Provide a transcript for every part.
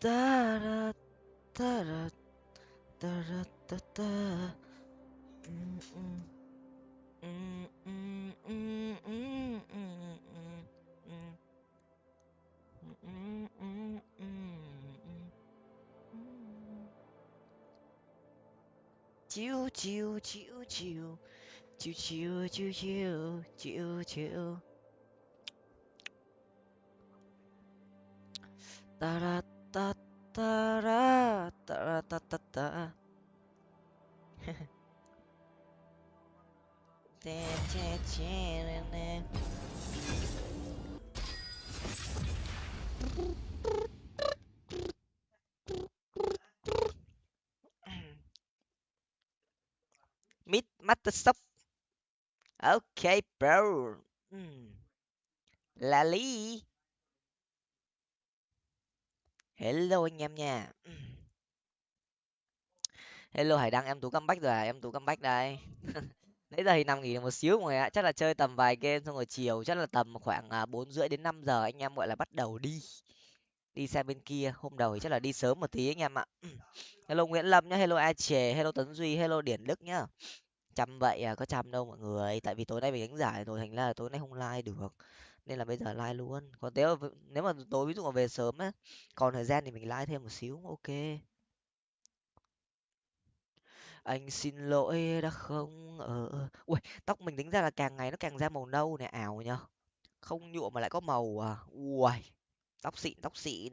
ta ra ta ra ta ra ta ta Mm, mm. Mm, mm, mm, mm, mm, mm, mm. Mm, mm, mm, ta ta ra ta ra ta ta ta. Meet Microsoft. Okay, bro. Mm. Lali. Hello anh em nha. Hello Hải Đăng, em Tú comeback rồi à? Em Tú comeback đây. Nãy giờ thì nằm nghỉ một xíu mọi người ạ. Chắc là chơi tầm vài game xong rồi chiều chắc là tầm khoảng à, bốn rưỡi đến 5 giờ anh em gọi là bắt đầu đi. Đi sang bên kia, hôm đầu thì chắc là đi sớm một tí anh em ạ. Hello Nguyễn Lâm nhá, hello A Chề, hello Tấn Duy, hello Điển Đức nhá. Chăm vậy à, có chăm đâu mọi người. Tại vì tối nay mình đánh giải rồi thành ra là tối nay không like được. Nên là bây giờ like luôn. Còn nếu mà, nếu mà tối ví dụ mà về sớm á, còn thời gian thì mình like thêm một xíu, ok. Anh xin lỗi đã không ờ, ờ. ở Ui, tóc mình tính ra là càng ngày nó càng ra màu nâu này ảo nhở. Không nhuộm mà lại có màu à. Ui, tóc xịn, tóc xịn.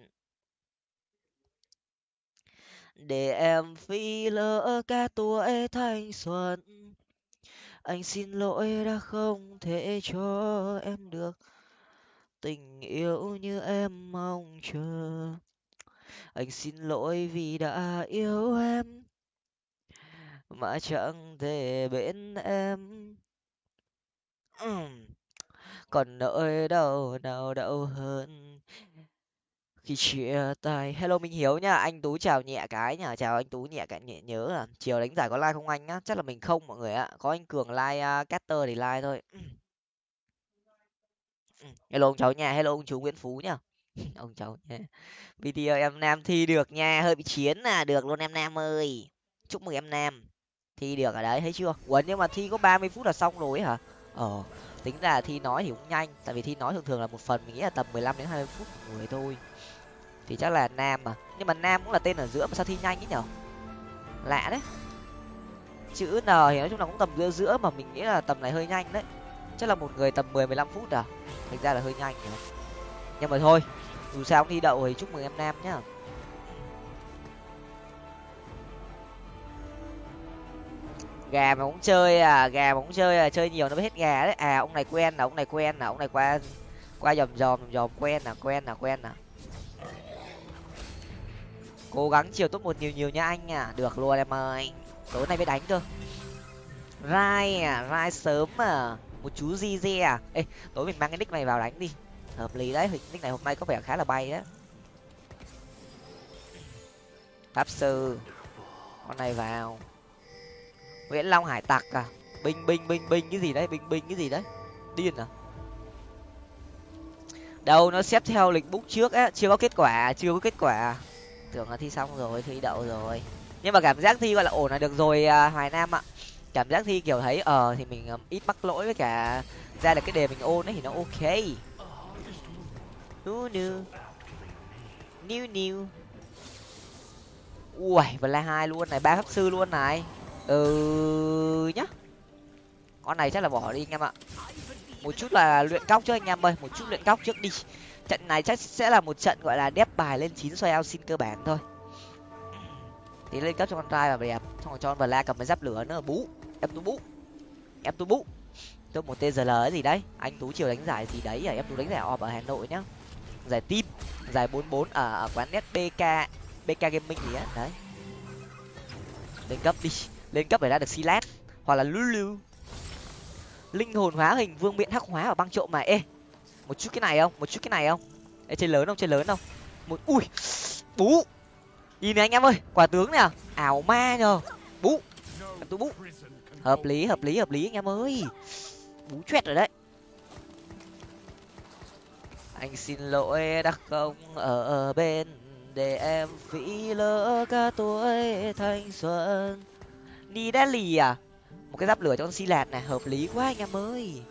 Để em phi lỡ cả tuổi thanh xuân. Anh xin lỗi đã không thể cho em được tình yêu như em mong chờ. Anh xin lỗi vì đã yêu em mà chẳng thể bên em. Còn nỗi đau nào đau hơn khi chia tay? Hello minh hiếu nha anh tú chào nhẹ cái nhá chào anh tú nhẹ cái nhẹ nhớ à chiều đánh giải có like không anh á chắc là mình không mọi người ạ. Có anh cường like à, uh, caster thì like thôi. Ừ. hello ông cháu nhà, hello ông chú nguyễn phú nhá. Ông cháu nha video em nam thi được nha hơi bị chiến là được luôn em nam ơi. Chúc mừng em nam. Thi được ở đấy thấy chưa? Ủa nhưng mà thi có ba mươi phút là xong rồi ấy hả? Ờ tính ra thi nói thì cũng nhanh tại vì thi nói thường thường là một phần mình nghĩ là tầm mười lăm đến hai mươi phút một người thôi. Thì chắc là nam mà. Nhưng mà nam cũng là tên ở giữa mà sao thi nhanh ấy nhở? Lạ đấy. Chữ n thì nói chung là cũng tầm giữa giữa mà mình nghĩ là tầm này hơi nhanh đấy chắc là một người tầm mười mười lăm phút à? Thành ra là hơi nhanh nhỉ? Nhưng mà thôi, dù sao cũng thi đậu thì chúc mừng em nam nhá. Gà mà cũng chơi à gà mà cũng chơi à chơi nhiều nó mới hết gà đấy. À ông này quen là ông này quen là ông này qua qua dòm dòm dòm quen là quen là quen là cố gắng chiều top một nhiều nhiều nha anh à. Được luôn em ơi. Tối nay mới đánh cơ rai à rai sớm à một chú di di à? Ê tối mình mang cái nick này vào đánh đi. Hợp lý đấy nick này hôm nay có vẻ khá là bay đấy. Pháp sư con này vào. Nguyễn long hải tặc à? Binh binh binh binh cái gì đấy? Binh binh cái gì đấy? Điên à? Đâu nó xếp theo lịch bút trước á chưa có kết quả chưa có kết quả. Tưởng là thi xong rồi thi đậu rồi. Nhưng mà cảm giác thi gọi là ổn là được rồi à, hoài nam ạ cảm giác thi kiểu thấy ờ thì mình um, ít mắc lỗi với cả ra được cái đề mình ôn ấy thì nó ok. Nu nu new new ui và la hai luôn này ba pháp sư luôn này. Ừ nhá. Con này chắc là bỏ đi anh em ạ. Một chút là luyện cóc trước anh em ơi một chút luyện cóc trước đi. Trận này chắc sẽ là một trận gọi là đép bài lên chín xoay ao xin cơ bản thôi. Thì lên cấp cho con trai và đẹp xong rồi cho con la cầm cái giáp lửa nữa bú em tú bú em tú bú tôi một tgl ấy gì đấy. Anh tú chiều đánh giải gì đấy à em tú đánh giải ọp ở hà nội nhá. Giải tim giải bốn bốn ở, ở quán net bk bk gaming gì á. Đấy. Lên cấp đi. Lên cấp để ra được silat hoặc là lulu. Linh hồn hóa hình vương miện hắc hóa và băng trộm mà. Ê một chút cái này không? Một chút cái này không? Ê chơi lớn không? Chơi lớn không? Một ui bú. Nhìn này anh em ơi quả tướng nè. Ảo ma nhờ. Bú. Em tú bú hợp lý hợp lý hợp lý, anh em ơi. Bú choét rồi đấy. Anh xin lỗi đã không ở bên để em phí lỡ cả tuổi thanh xuân. Đi đá lì à? Một cái giáp lửa cho con si lạt này, hợp lý quá anh em ơi.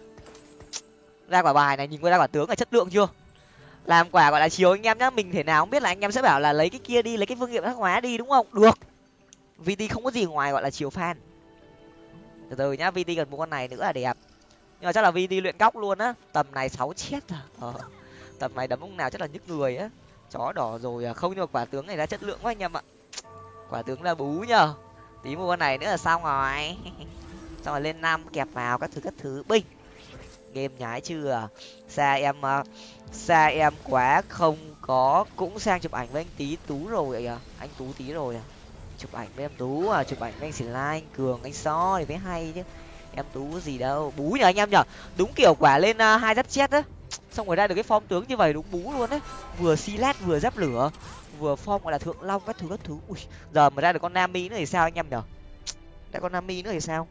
Ra quả bài này, nhìn qua ra quả tướng là chất lượng chưa? Làm quả gọi là chiều anh em nhá, mình thể nào không biết là anh em sẽ bảo là lấy cái kia đi, lấy cái phương nghiệm hắc hóa đi, đúng không? Được. Vt không có gì ngoài gọi là chiều fan từ từ nhá vt cần một con này nữa là đẹp. Nhưng mà chắc là vt luyện góc luôn á. Tầm này sáu chết à. Ờ. tầm này đấm ông nào chắc là nhức người á. Chó đỏ rồi à. Không, nhưng mà quả tướng này ra chất lượng quá anh em ạ. Quả tướng là bú nhờ. Tí mua con này nữa là xong rồi. Xong rồi lên năm kẹp vào các thứ các thứ. Binh. Game nhái chưa à? xa em ờ, xa em quá không có. Cũng sang chụp ảnh với anh tí tú rồi à anh tú tí rồi à? Chụp ảnh với em tú à chụp ảnh với anh xỉn lai anh cường anh so thì mới hay chứ. Em tú gì đâu. Bú nhờ anh em nhở đúng kiểu quả lên uh, hai giáp chết á. Xong rồi ra được cái form tướng như vậy đúng bú luôn đấy vừa xi lát vừa giáp lửa. Vừa form gọi là thượng long các thứ các thứ. Ui giờ mà ra được con nami nữa thì sao anh em nhở ra con nami nữa thì sao?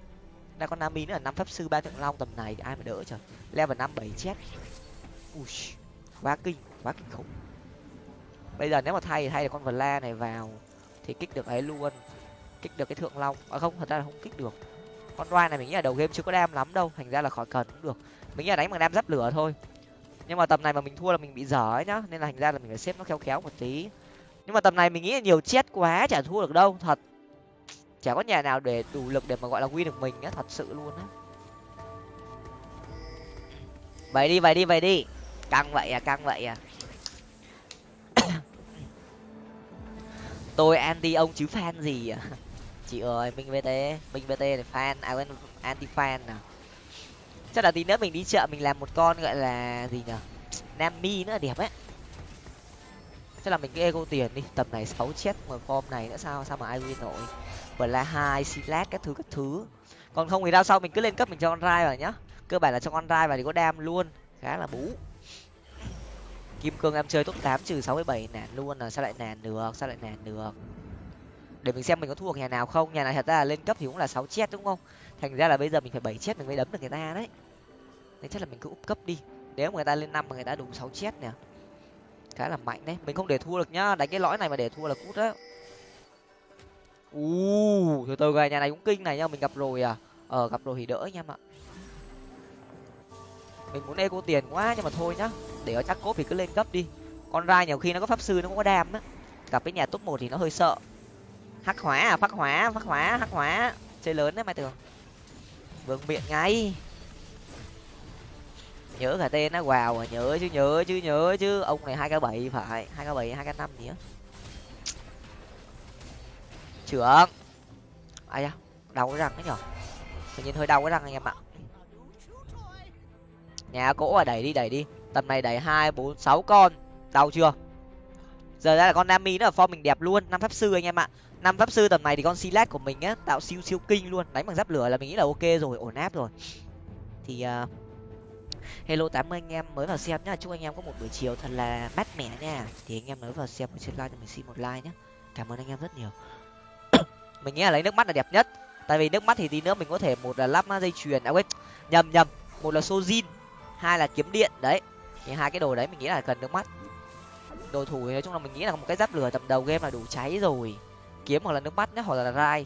Ra con nami nữa là năm pháp sư ba thượng long tầm này thì ai mà đỡ trời. Level năm bảy chết. Ui quá kinh quá kinh khủng. Bây giờ nếu mà thay thì thay được con vla này vào thì kích được ấy luôn. Kích được cái thượng long. À không, thật ra là không kích được. Con roi này mình nghĩ là đầu game chưa có đam lắm đâu. Thành ra là khỏi cần cũng được. Mình nghĩ là đánh bằng đam giáp lửa thôi. Nhưng mà tầm này mà mình thua là mình bị dở ấy nhá. Nên là thành ra là mình phải xếp nó khéo khéo một tí. Nhưng mà tầm này mình nghĩ là nhiều chết quá, chả thua được đâu. Thật. Chả có nhà nào để đủ lực để mà gọi là win được mình á. Thật sự luôn á. Vậy đi vậy đi vậy đi. Căng vậy à căng vậy à. Tôi anti ông chứ fan gì à? Chị ơi, minh vt minh vt này fan à quên anti fan nào chắc là tí nữa mình đi chợ mình làm một con gọi là gì nhở? Nami nữa, đẹp ấy. Chắc là mình cứ ego tiền đi, tầm này sáu chết mà form này nữa sao sao mà ai win nổi? Và là hai silat các thứ các thứ. Còn không thì đau sau mình cứ lên cấp mình cho con rai vào nhá. Cơ bản là cho con rai vào thì có đam luôn. Khá là bú kim cương em chơi top tám trừ sáu mươi bảy nản luôn là sao lại nản được, sao lại nản được. Để mình xem mình có thua nhà nào không, nhà này thật ra là lên cấp thì cũng là sáu chết đúng không? Thành ra là bây giờ mình phải bảy chết mình mới đấm được người ta đấy. Nên chắc là mình cứ úp cấp đi. Nếu mà người ta lên năm mà người ta đủ sáu chết nè. Khá là mạnh đấy. Mình không để thua được nhá, đánh cái lõi này mà để thua là cút đấy u từ từ này nhà này cũng kinh này nhá, mình gặp rồi à? Ờ gặp rồi thì đỡ nha em ạ mình muốn eco tiền quá nhưng mà thôi nhá. Để ở chắc cốt thì cứ lên cấp đi. Con rai nhiều khi nó có pháp sư nó cũng có đam á. Gặp cái nhà top một thì nó hơi sợ. Hắc hóa à phát hóa phát hóa, hắc hóa. Chơi lớn đấy mai tường vương miệng ngay. Nhớ cả tên nó vào à nhớ chứ nhớ chứ nhớ chứ. Ông này hai k bảy phải, hai k bảy, hai k năm gì á. Trưởng. Ai da, đau cái răng đấy nhở? Tự nhiên hơi đau cái răng anh em ạ nhà cỗ à đẩy đi đẩy đi. Tầm này đẩy hai bốn sáu con. Đau chưa? Giờ ra là con nami nó ở form mình đẹp luôn. Năm pháp sư anh em ạ. Năm pháp sư tầm này thì con silat của mình á tạo siêu siêu kinh luôn. Đánh bằng giáp lửa là mình nghĩ là ok rồi ổn áp rồi. Thì uh, hello tám mươi anh em mới vào xem nhá. Chúc anh em có một buổi chiều thật là mát mẻ nha. Thì anh em mới vào xem trên like cho mình xin một like nhé cảm ơn anh em rất nhiều. Mình nghĩ là lấy nước mắt là đẹp nhất. Tại vì nước mắt thì tí nữa mình có thể một là lắp dây chuyền à quên nhầm nhầm. Một là sojin hai là kiếm điện đấy. Thì hai cái đồ đấy mình nghĩ là cần nước mắt. Đồ thủ thì nói chung là mình nghĩ là một cái giáp lửa tầm đầu game là đủ cháy rồi. Kiếm hoặc là nước mắt nhé, hoặc là rai.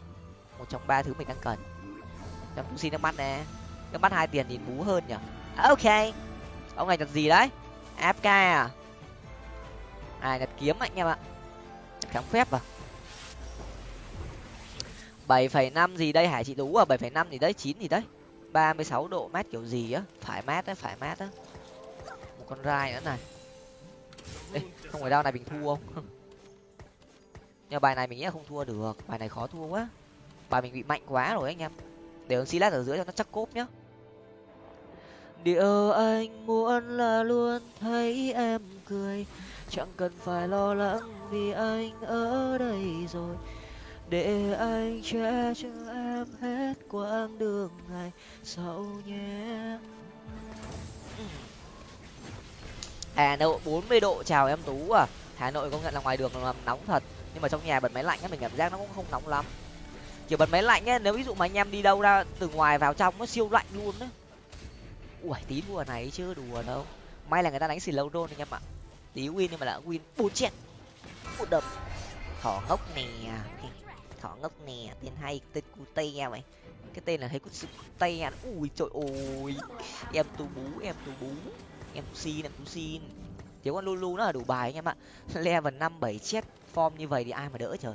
Một trong ba thứ mình đang cần. Em cũng xin nước mắt nè. Nước mắt hai tiền thì bú hơn nhở à, ok. Ông này nhặt gì đấy? Fk à? À nhặt kiếm anh em ạ. Kháng phép à? Bảy phẩy năm gì đây hải chị đủ à? Bảy phẩy năm gì đấy? Chín gì đấy? Ba mươi sáu độ mát kiểu gì á? Phải mát á phải mát á. Một con rai nữa này. Ê, không phải đau này mình thua không? Nhưng bài này mình nghĩ là không thua được. Bài này khó thua quá. Bài mình bị mạnh quá rồi anh em. Để ông silas ở dưới cho nó chắc cốp nhá. Điều anh muốn là luôn thấy em cười. Chẳng cần phải lo lắng vì anh ở đây rồi để anh che cho em hết quãng đường ngày sau nhé. Hà nội bốn mươi độ, chào em tú à. Hà nội công nhận là ngoài đường là nóng thật, nhưng mà trong nhà bật máy lạnh á, mình cảm giác nó cũng không nóng lắm. Kiểu bật máy lạnh á, nếu ví dụ mà anh em đi đâu ra, từ ngoài vào trong nó siêu lạnh luôn đấy ui, tí đùa này chưa đùa đâu. May là người ta đánh xì lâu đôn anh em ạ. Tí win nhưng mà đã win bốn chết. Một đập thỏ ngốc nè thỏ ngốc nè, tên hay, tên cute mày cái tên là thấy có sự cute ui, trời ơi. Em tu bú, em tu bú. Em tu xin, em tu xin. Thiếu con lulu nó là đủ bài anh em ạ. Level năm, bảy, chết form như vậy thì ai mà đỡ trời.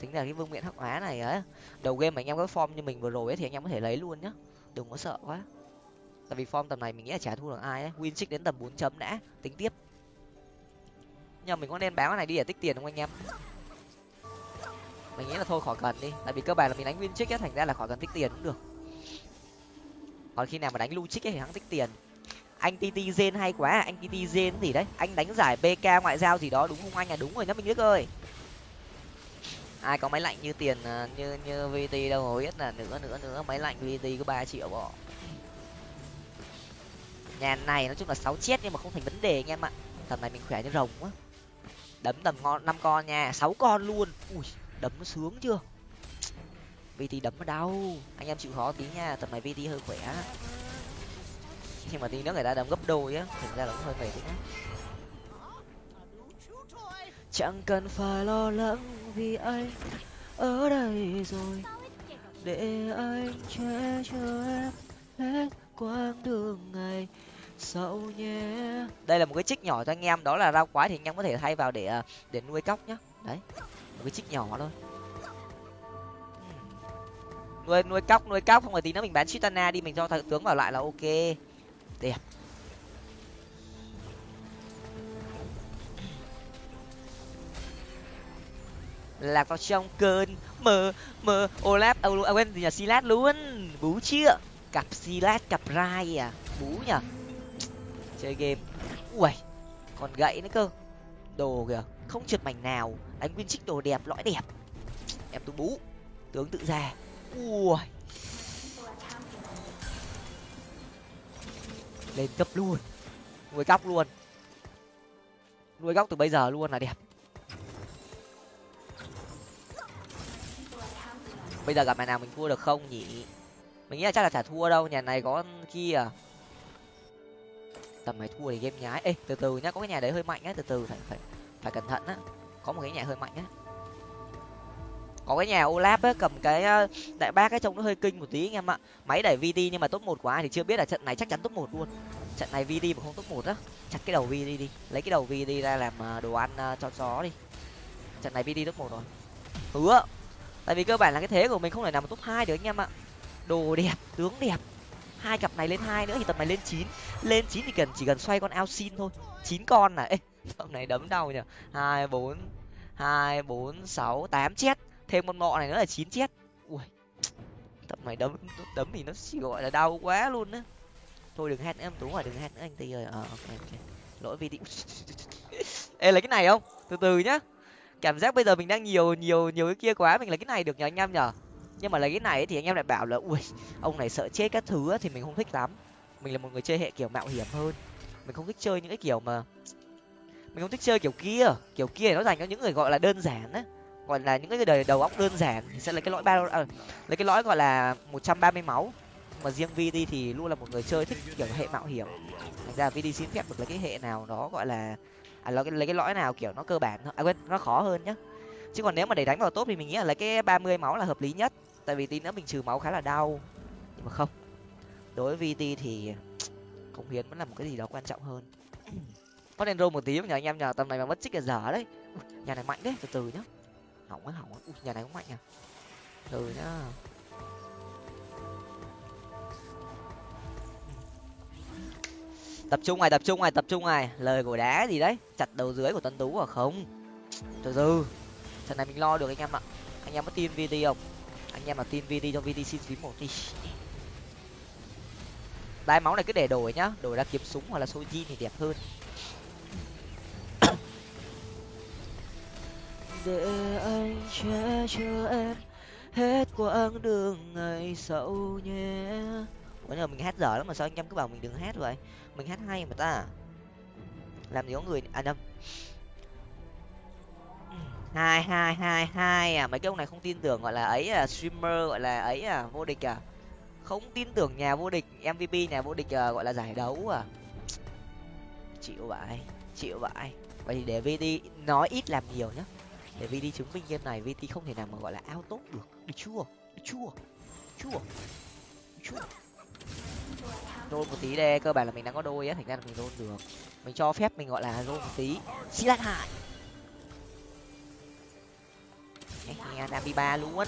Tính là cái vương miện hắc hóa này á. Đầu game mà anh em có form như mình vừa rồi ấy thì anh em có thể lấy luôn nhá. Đừng có sợ quá. Tại vì form tầm này mình nghĩ là chả thua được ai ấy win đến tầm bốn chấm đã. Tính tiếp. Nhưng mà mình có nên bán cái này đi để tích tiền không anh em? Mình nghĩ là thôi khỏi cần đi. Tại vì cơ bản là mình đánh win trích ấy thành ra là khỏi cần tích tiền cũng được. Còn khi nào mà đánh lu trích ấy thì hắn tích tiền. Anh tt gen hay quá à, anh tt gen gì đấy. Anh đánh giải bk ngoại giao gì đó đúng không anh? À đúng rồi nhá mình biết ơi. Ai có máy lạnh như tiền à, như như vt đâu mà biết là nữa nữa nữa. Máy lạnh vt có ba triệu bỏ. Nhà này nói chung là sáu chết nhưng mà không thành vấn đề anh em ạ. Tầm này mình khỏe như rồng quá. Đấm tầm ngon năm con nha. Sáu con luôn. Ui đấm nó sướng chưa? Vt đấm nó đau. Anh em chịu khó tí nha, tầm này vt hơi khỏe. Nhưng mà tí nữa người ta đấm gấp đôi á, thành ra là cũng hơi mệt đấy chẳng cần phải lo lắng vì anh ở đây rồi. Để anh che cho em hết quãng đường ngày sau nhé. Đây là một cái trích nhỏ cho anh em, đó là rau quái thì anh em có thể thay vào để à, để nuôi cóc nhá. Đấy một cái chích nhỏ thôi. Nuôi nuôi cóc nuôi cóc không phải tí nữa mình bán chitana đi mình cho thợ tướng vào lại là ok. Đẹp. Lạc vào trong cơn mơ mơ olaf à, à quên gì nhỉ? Silat luôn. Bú chưa cặp silat cặp rai à? Bú nhở chơi game. Ui còn gậy nữa cơ. Đồ kìa không trượt mảnh nào. Đánh viên trích đồ đẹp, lõi đẹp. Em tú bú. Tướng tự ra. Ui. Lên cấp luôn. Nuôi góc luôn. Nuôi góc từ bây giờ luôn là đẹp. Bây giờ gặp mày nào mình thua được không nhỉ? Mình nghĩ là chắc là chả thua đâu, nhà này có kia. Tầm này thua thì game nhái. Ê, từ từ nhá, có cái nhà đấy hơi mạnh á từ từ, phải phải phải cẩn thận á. Có một cái nhà hơi mạnh á. Có cái nhà olap á, cầm cái ờ, đại bác cái trông nó hơi kinh một tí anh em ạ. Máy đẩy vd nhưng mà top một của ai thì chưa biết là trận này chắc chắn top một luôn. Trận này vd mà không top một á, chặt cái đầu vd đi. Lấy cái đầu vd ra làm ờ, đồ ăn ờ, cho chó đi. Trận này vd top một rồi. Hứa. Tại vì cơ bản là cái thế của mình không thể nằm top hai được anh em ạ. Đồ đẹp, tướng đẹp. Hai cặp này lên hai nữa thì tập này lên chín. Lên chín thì cần chỉ cần xoay con ao xin thôi. Chín con này ê tập này đấm đau nhỉ? Hai, bốn hai, bốn, sáu, tám chết. Thêm con mọ này nữa là chín chết. Ui tập này đấm đấm thì nó chỉ gọi là đau quá luôn á. Thôi đừng hét nữa em, tú rồi đừng hét nữa anh tì ơi. Ờ ok ok. Lỗi video ê, lấy cái này không? Từ từ nhá. Cảm giác bây giờ mình đang nhiều nhiều nhiều cái kia quá, mình lấy cái này được nhờ anh em nhở nhưng mà lấy cái này thì anh em lại bảo là, ui, ông này sợ chết các thứ thì mình không thích lắm. Mình là một người chơi hệ kiểu mạo hiểm hơn. Mình không thích chơi những cái kiểu mà mình không thích chơi kiểu kia. Kiểu kia nó dành cho những người gọi là đơn giản á. Gọi là những cái đời đầu óc đơn giản thì sẽ lấy cái lõi ba à, lấy cái lõi gọi là một trăm ba mươi máu. Mà riêng vd thì luôn là một người chơi thích kiểu hệ mạo hiểm. Thành ra vd xin phép được lấy cái hệ nào đó gọi là à lấy cái, lấy cái lõi nào kiểu nó cơ bản à quên nó khó hơn nhá. Chứ còn nếu mà để đánh vào tốt thì mình nghĩ là lấy cái ba mươi máu là hợp lý nhất. Tại vì tí nữa mình trừ máu khá là đau. Nhưng mà không. Đối với vt thì cống hiến vẫn là một cái gì đó quan trọng hơn mất enro một tí, nhờ anh em nhờ, tầm này mà mất chích là dở đấy. Nhà này mạnh đấy, từ từ nhá. Hỏng á hỏng á. Nhà này cũng mạnh à từ nhá. Tập trung này, tập trung này, tập trung này. Lời của đá gì đấy? Chặt đầu dưới của tân tú à? Không. Từ từ. Trận này mình lo được anh em ạ. Anh em có tin vt không? Anh em mà tin vt cho vt xin phím một đi. Đai máu này cứ để đổi nhá. Đổi ra kiếm súng hoặc là soji thì đẹp hơn. Để anh che cho em hết quãng đường ngày sau nhé. Ủa giờ mình hát dở lắm mà sao anh em cứ bảo mình đừng hát vậy? Mình hát hay mà ta. Làm gì có người à nhầm hai hai hai hai à. Mấy cái ông này không tin tưởng gọi là ấy à streamer gọi là ấy à vô địch à. Không tin tưởng nhà vô địch mvp nhà vô địch à, gọi là giải đấu à. Chịu vậy chịu vậy vậy thì để vd nói ít làm nhiều nhá để đi chứng minh game này vd không thể nào mà gọi là ao tốt được. Được chưa? Được chưa? Chưa? Được chưa? Rôn một tí đây, cơ bản là mình đang có đôi á, thành ra là mình rôn được. Mình cho phép mình gọi là rôn một tí. Xí lát hại đam đi ba luôn.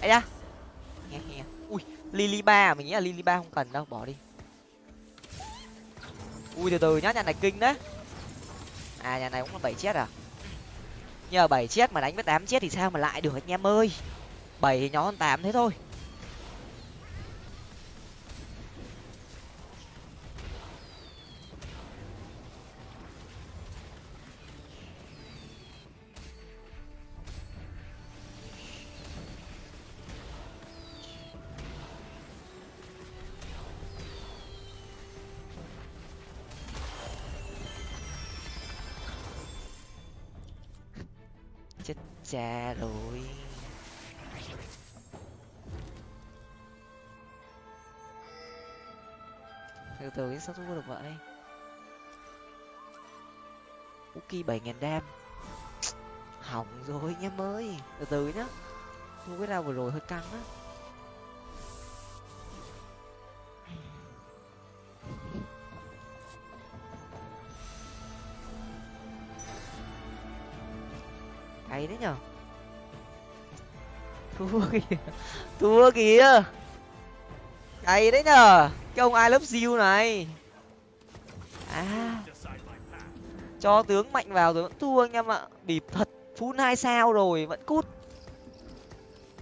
Ấy da lily ba à? mình nghĩ là lily ba không cần đâu, bỏ đi. Ui, từ từ nhá, nhà này kinh đấy. À nhà này cũng là bảy chết à? Nhờ bảy chết mà đánh với tám chết thì sao mà lại được anh em ơi? Bảy thì nhỏ hơn tám thế thôi. Cha rồi. Từ từ sao thua được vậy? Uki bảy ngàn đam. Hỏng rồi nhá mới từ từ nhá. Thua cái nào vừa rồi hơi căng á. Cháy đấy nhở? Thua kìa. Thua kìa. Cháy đấy nhở? Cái ông ai lớp diêu này? À. Cho tướng mạnh vào rồi vẫn thua anh em ạ. Bịp thật. Phun hai sao rồi, vẫn cút.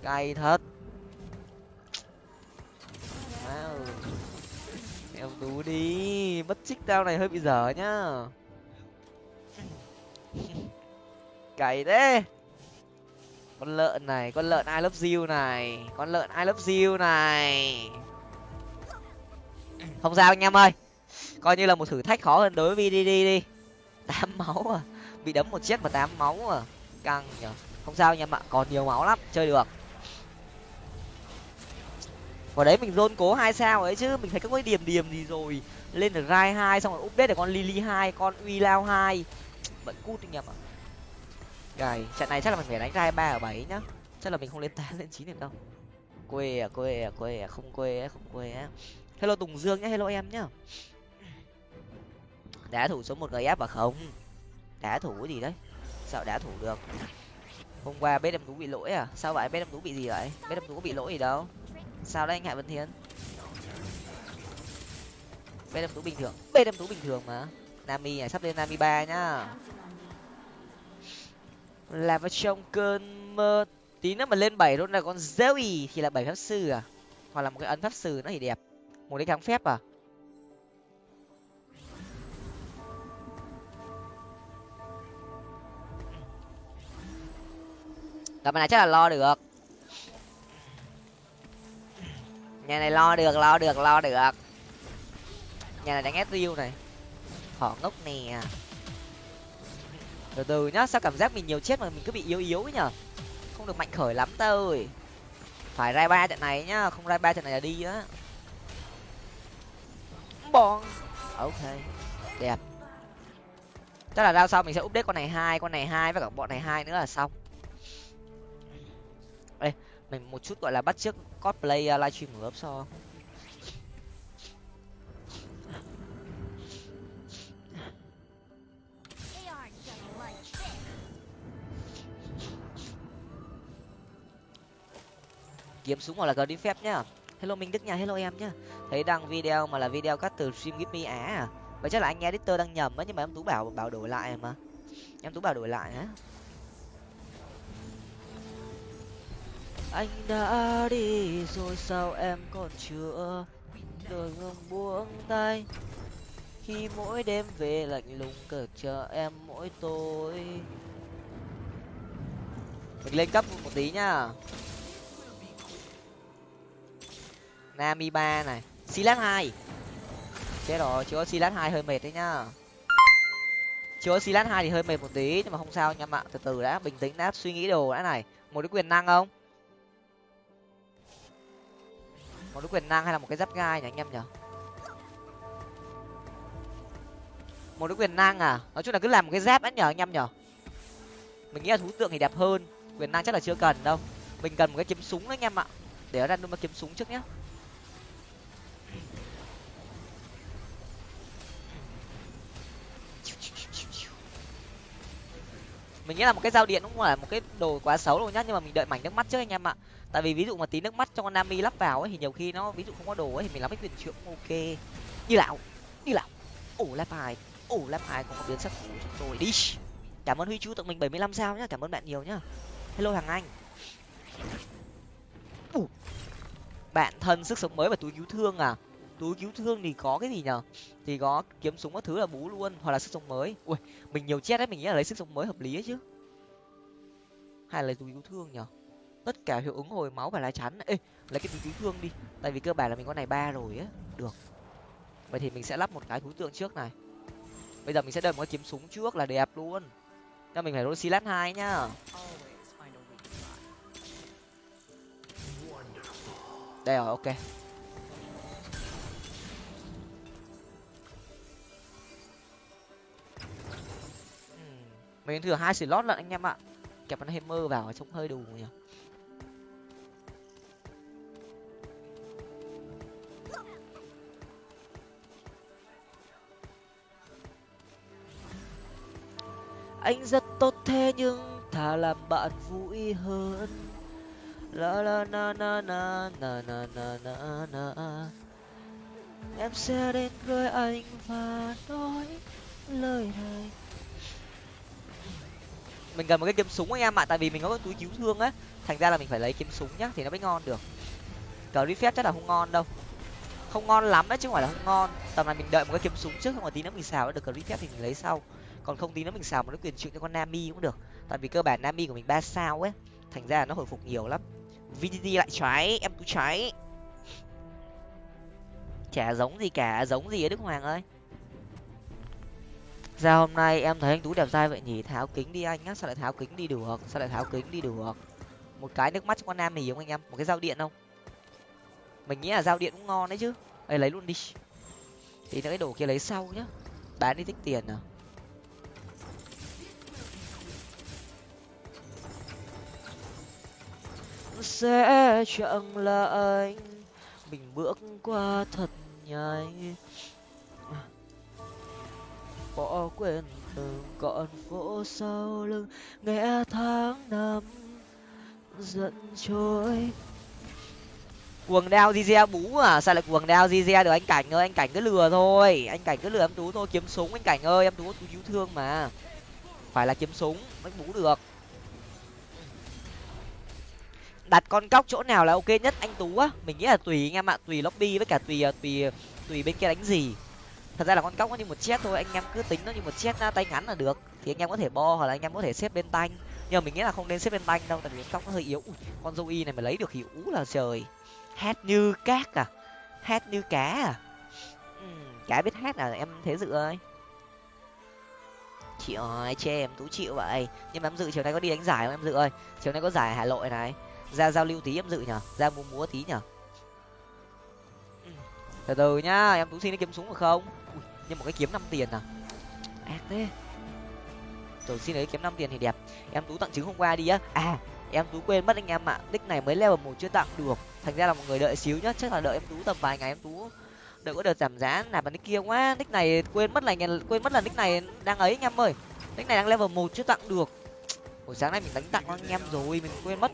Cay thật. Wow. em tú đi. Mất trích tao này hơi bị dở nhá. cày thế. Con lợn này, con lợn ai love you này, con lợn ai love you này. Không sao anh em ơi. Coi như là một thử thách khó hơn đối với vdd đi. Tám máu à. Bị đấm một chiếc mà tám máu à. Căng nhở không sao anh em ạ, còn nhiều máu lắm, chơi được. Vào đấy mình dôn cố hai sao ấy chứ, mình thấy các cái điểm điểm gì rồi. Lên được rai hai, xong rồi update được con lily hai, con uy lao hai. Vẫn cút anh em ạ gầy, trận này chắc là mình phải đánh ra ba ở bảy nhá. Chắc là mình không lên tám, lên chín được đâu. Quê à quê à quê à không quê á, không quê á. Hello tùng dương nhá, hello em nhá. Đá thủ số một gf và không? Đá thủ cái gì đấy? Sao đá thủ được? Hôm qua bếp em tú bị lỗi à? Sao vậy? Bếp em tú bị gì vậy? Bếp em tú có bị lỗi gì đâu. Sao đấy anh hạ vân thiên bếp em tú bình thường, bếp em tú bình thường mà. Nami à sắp lên nami ba nhá là vào trong cơn mơ, tí nữa mà lên bảy luôn là con zoe thì là bảy pháp sư à? Hoặc là một cái ấn pháp sư nó thì đẹp. Một cái kháng phép à? Tập này chắc là lo được. Nhà này lo được lo được lo được. Nhà này đánh ép riêu này. Họ ngốc nè từ từ nhá sao cảm giác mình nhiều chết mà mình cứ bị yếu yếu ấy nhở? Không được mạnh khởi lắm ta ơi phải rai ba trận này nhá không rai ba trận này là đi á. Bon ok đẹp. Chắc là rao sau mình sẽ update con này hai con này hai với cả bọn này hai nữa là xong. Đây mình một chút gọi là bắt trước cosplay uh, livestream của ấp so kiếm súng hoặc là cờ đi phép nhá. Hello minh đức nha, hello em nhá. Thấy đăng video mà là video cắt từ stream give me á à? Vậy chắc là anh editor đang nhầm á, nhưng mà em tú bảo bảo đổi lại mà. Em tú bảo đổi lại á. Anh đã đi rồi sao em còn chưa đôi ngừng buông tay? Khi mỗi đêm về lạnh lùng cờ chờ em mỗi tối. Mình lên cấp một tí nhá. Nami ba này. Silat hai. Chết rồi chưa có silat hai hơi mệt đấy nhá. Chưa có silat hai thì hơi mệt một tí, nhưng mà không sao anh em ạ từ từ đã, bình tĩnh đã, suy nghĩ đồ đã này. Một cái quyền năng không? Một cái quyền năng hay là một cái giáp gai nhỉ anh em nhở một cái quyền năng à? Nói chung là cứ làm một cái giáp đã nhở anh em nhở mình nghĩ là thú tượng thì đẹp hơn. Quyền năng chắc là chưa cần đâu. Mình cần một cái kiếm súng đấy anh em ạ. Để ra random kiếm súng trước nhé mình nghĩ là một cái dao điện cũng là một cái đồ quá xấu đâu nhá, nhưng mà mình đợi mảnh nước mắt trước anh em ạ. Tại vì ví dụ mà tí nước mắt cho con nami lắp vào ấy, thì nhiều khi nó ví dụ không có đồ ấy, thì mình làm cái quyền trượng ok. Như lão như lão ổ lap hai. Ổ lap hai cũng có biến sắc của chúng tôi. Đi. Cảm ơn huy chú tặng mình bảy mươi lăm sao nhá, cảm ơn bạn nhiều nhá. Hello hàng anh. Ủa. bạn thân sức sống mới và túi cứu thương à? Túi cứu thương thì có cái gì nhở thì có kiếm súng các thứ là bú luôn, hoặc là sức sống mới. Ui, mình nhiều chết đấy, mình nghĩ là lấy sức sống mới hợp lý ấy chứ. Hay là lấy túi cứu thương nhở tất cả hiệu ứng hồi máu và lá chắn. Ê, lấy cái túi cứu thương đi, tại vì cơ bản là mình có này ba rồi á. Được. Vậy thì mình sẽ lắp một cái thú tượng trước này. Bây giờ mình sẽ đợi một cái kiếm súng trước là đẹp luôn. Cho mình phải roll silat hai nhá. Đây rồi, ok. Mình thừa hai slot lận anh em ạ. Kẹp con hammer vào trông hơi đủ nhỉ. Anh rất tốt thế nhưng thà làm bạn vui hơn. La la na na na na na na na na. Em sẽ đến với anh và nói lời này mình cần một cái kiếm súng anh em ạ, tại vì mình có cái túi cứu thương á. Thành ra là mình phải lấy kiếm súng nhá, thì nó mới ngon được. Cờ phép chắc là không ngon đâu. Không ngon lắm đấy, chứ không phải là không ngon. Tầm này mình đợi một cái kiếm súng trước, không mà tí nữa mình xào được cờ phép thì mình lấy sau. Còn không tí nữa mình xào một cái quyền trượng cho con nami cũng được. Tại vì cơ bản nami của mình ba sao ấy, thành ra là nó hồi phục nhiều lắm. Vdd lại trái em tú trái chả giống gì cả, giống gì ở đức hoàng ơi ra hôm nay em thấy anh tú đẹp trai vậy nhỉ? Tháo kính đi anh nhá, sao lại tháo kính đi được? Sao lại tháo kính đi được? Một cái nước mắt cho con nam mì không anh em, một cái dao điện không? Mình nghĩ là dao điện cũng ngon đấy chứ. Đây lấy luôn đi. Thì cái đồ kia lấy sau nhá. Bán đi tích tiền à sẽ chẳng là anh mình bước qua thật nhanh bỏ quên từng con phố sau lưng. Nghe tháng năm giận trôi. Quần đao Zizia bú à? Sao lại quần đao Zizia được, anh cảnh ơi, anh cảnh cứ lừa thôi. Anh cảnh cứ lừa em tú thôi. Kiếm súng anh cảnh ơi, em tú tú cứu thương mà. Phải là kiếm súng, mới bú được. Đặt con cóc chỗ nào là ok nhất anh tú á? Mình nghĩ là tùy anh em ạ. Tùy lobby với cả tùy à, tùy tùy bên kia đánh gì thật ra là con cóc nó như một chết thôi anh em cứ tính nó như một chết tay ngắn là được. Thì anh em có thể bo hoặc là anh em có thể xếp bên tanh. Nhưng mà mình nghĩ là không nên xếp bên tanh đâu tại vì con cóc nó hơi yếu. Ui, con dâu y này mà lấy được thì ú là trời. Hát như cát à? Hát như cá à? Ừ, cá biết hát à? Em thế dự ơi. Chị ơi chê em tú chịu vậy. Nhưng mà em dự chiều nay có đi đánh giải không em dự ơi? Chiều nay có giải hà nội này. Ra giao lưu tí em dự nhở ra múa múa tí nhở từ từ nhá em tú xin đi kiếm súng được không? Nhưng một cái kiếm năm tiền à? Ác thế. Rồi xin lấy kiếm năm tiền thì đẹp. Em tú tặng trứng hôm qua đi á. À em tú quên mất anh em ạ. Nick này mới level một chưa tặng được. Thành ra là một người đợi xíu nhá. Chắc là đợi em tú tầm vài ngày em tú. Đợi có đợt giảm giá nạp vào nick kia quá. Nick này quên mất là quên mất là nick này đang ấy anh em ơi. Nick này đang level một chưa tặng được. Buổi sáng nay mình đánh tặng anh em rồi mình quên mất.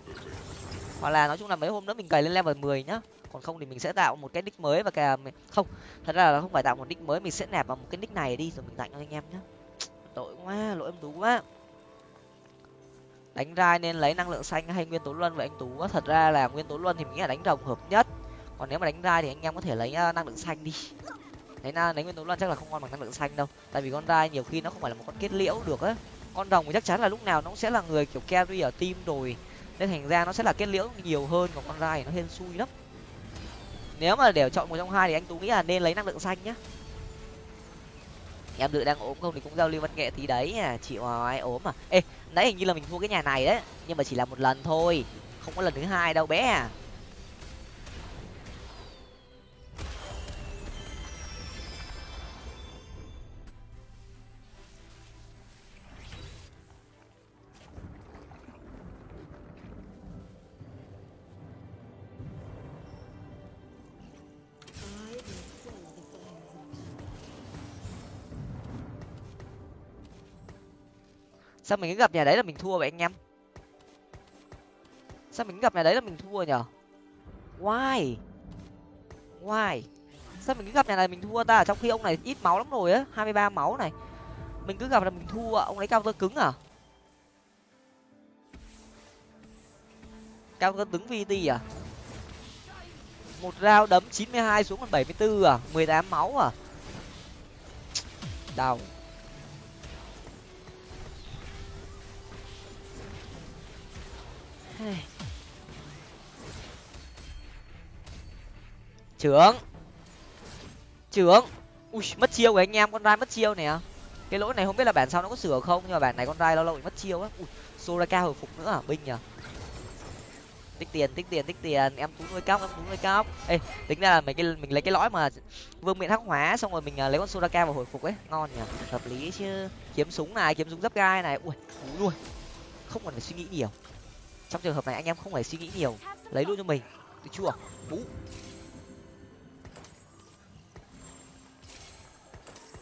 Hoặc là nói chung là mấy hôm nữa mình cày lên level mười nhá còn không thì mình sẽ tạo một cái nick mới và cả không, thật ra là không phải tạo một nick mới, mình sẽ nạp vào một cái nick này đi, rồi mình tặng cho anh em nhé tội quá, lỗi em tú quá. Đánh rai nên lấy năng lượng xanh hay nguyên tố luân vậy anh tú? Thật ra là nguyên tố luân thì mình nghĩ là đánh rồng hợp nhất. Còn nếu mà đánh rai thì anh em có thể lấy ờ, năng lượng xanh đi. Đấy na lấy nguyên tố luân chắc là không ngon bằng năng lượng xanh đâu. Tại vì con rai nhiều khi nó không phải là một con kết liễu được á. Con rồng thì chắc chắn là lúc nào nó cũng sẽ là người kiểu carry ở team rồi. Nên thành ra nó sẽ là kết liễu nhiều hơn, còn con rai thì nó hên xui lắm nếu mà để chọn một trong hai thì anh tú nghĩ là nên lấy năng lượng xanh nhá. Em dự đang ốm không thì cũng giao lưu văn nghệ tí đấy à. Chịu ai ốm à? Ê, nãy hình như là mình thua cái nhà này đấy, nhưng mà chỉ là một lần thôi, không có lần thứ hai đâu bé à. Sao mình cứ gặp nhà đấy là mình thua vậy anh em? Sao mình cứ gặp nhà đấy là mình thua nhở? Why? Why? Sao mình cứ gặp nhà này mình thua ta? Trong khi ông này ít máu lắm rồi á, hai mươi ba máu này. Mình cứ gặp là mình thua, ông lấy cao tơ cứng à? Cao tơ cứng vt à? Một rau đấm chín mươi hai xuống còn bảy mươi bốn à? mười tám máu à? Đau. Trưởng. Trưởng. Ui, mất chiêu của anh em, con rai mất chiêu nè. Cái lỗi này không biết là bản sau nó có sửa không, nhưng mà bản này con rai lâu lâu bị mất chiêu á. Ui, soraka hồi phục nữa à? Binh nhở tích tiền tích tiền tích tiền. Em tú nuôi cóc, em tú nuôi cóc. Ê, tính ra là mình cái, mình lấy cái lõi mà vương miện hắc hóa xong rồi mình à, lấy con soraka vào hồi phục ấy. Ngon nhỉ hợp lý chứ. Kiếm súng này, kiếm súng giáp gai này. Ui, cú luôn không cần phải suy nghĩ nhiều trong trường hợp này anh em không phải suy nghĩ nhiều, lấy luôn cho mình. Được chưa? Bú.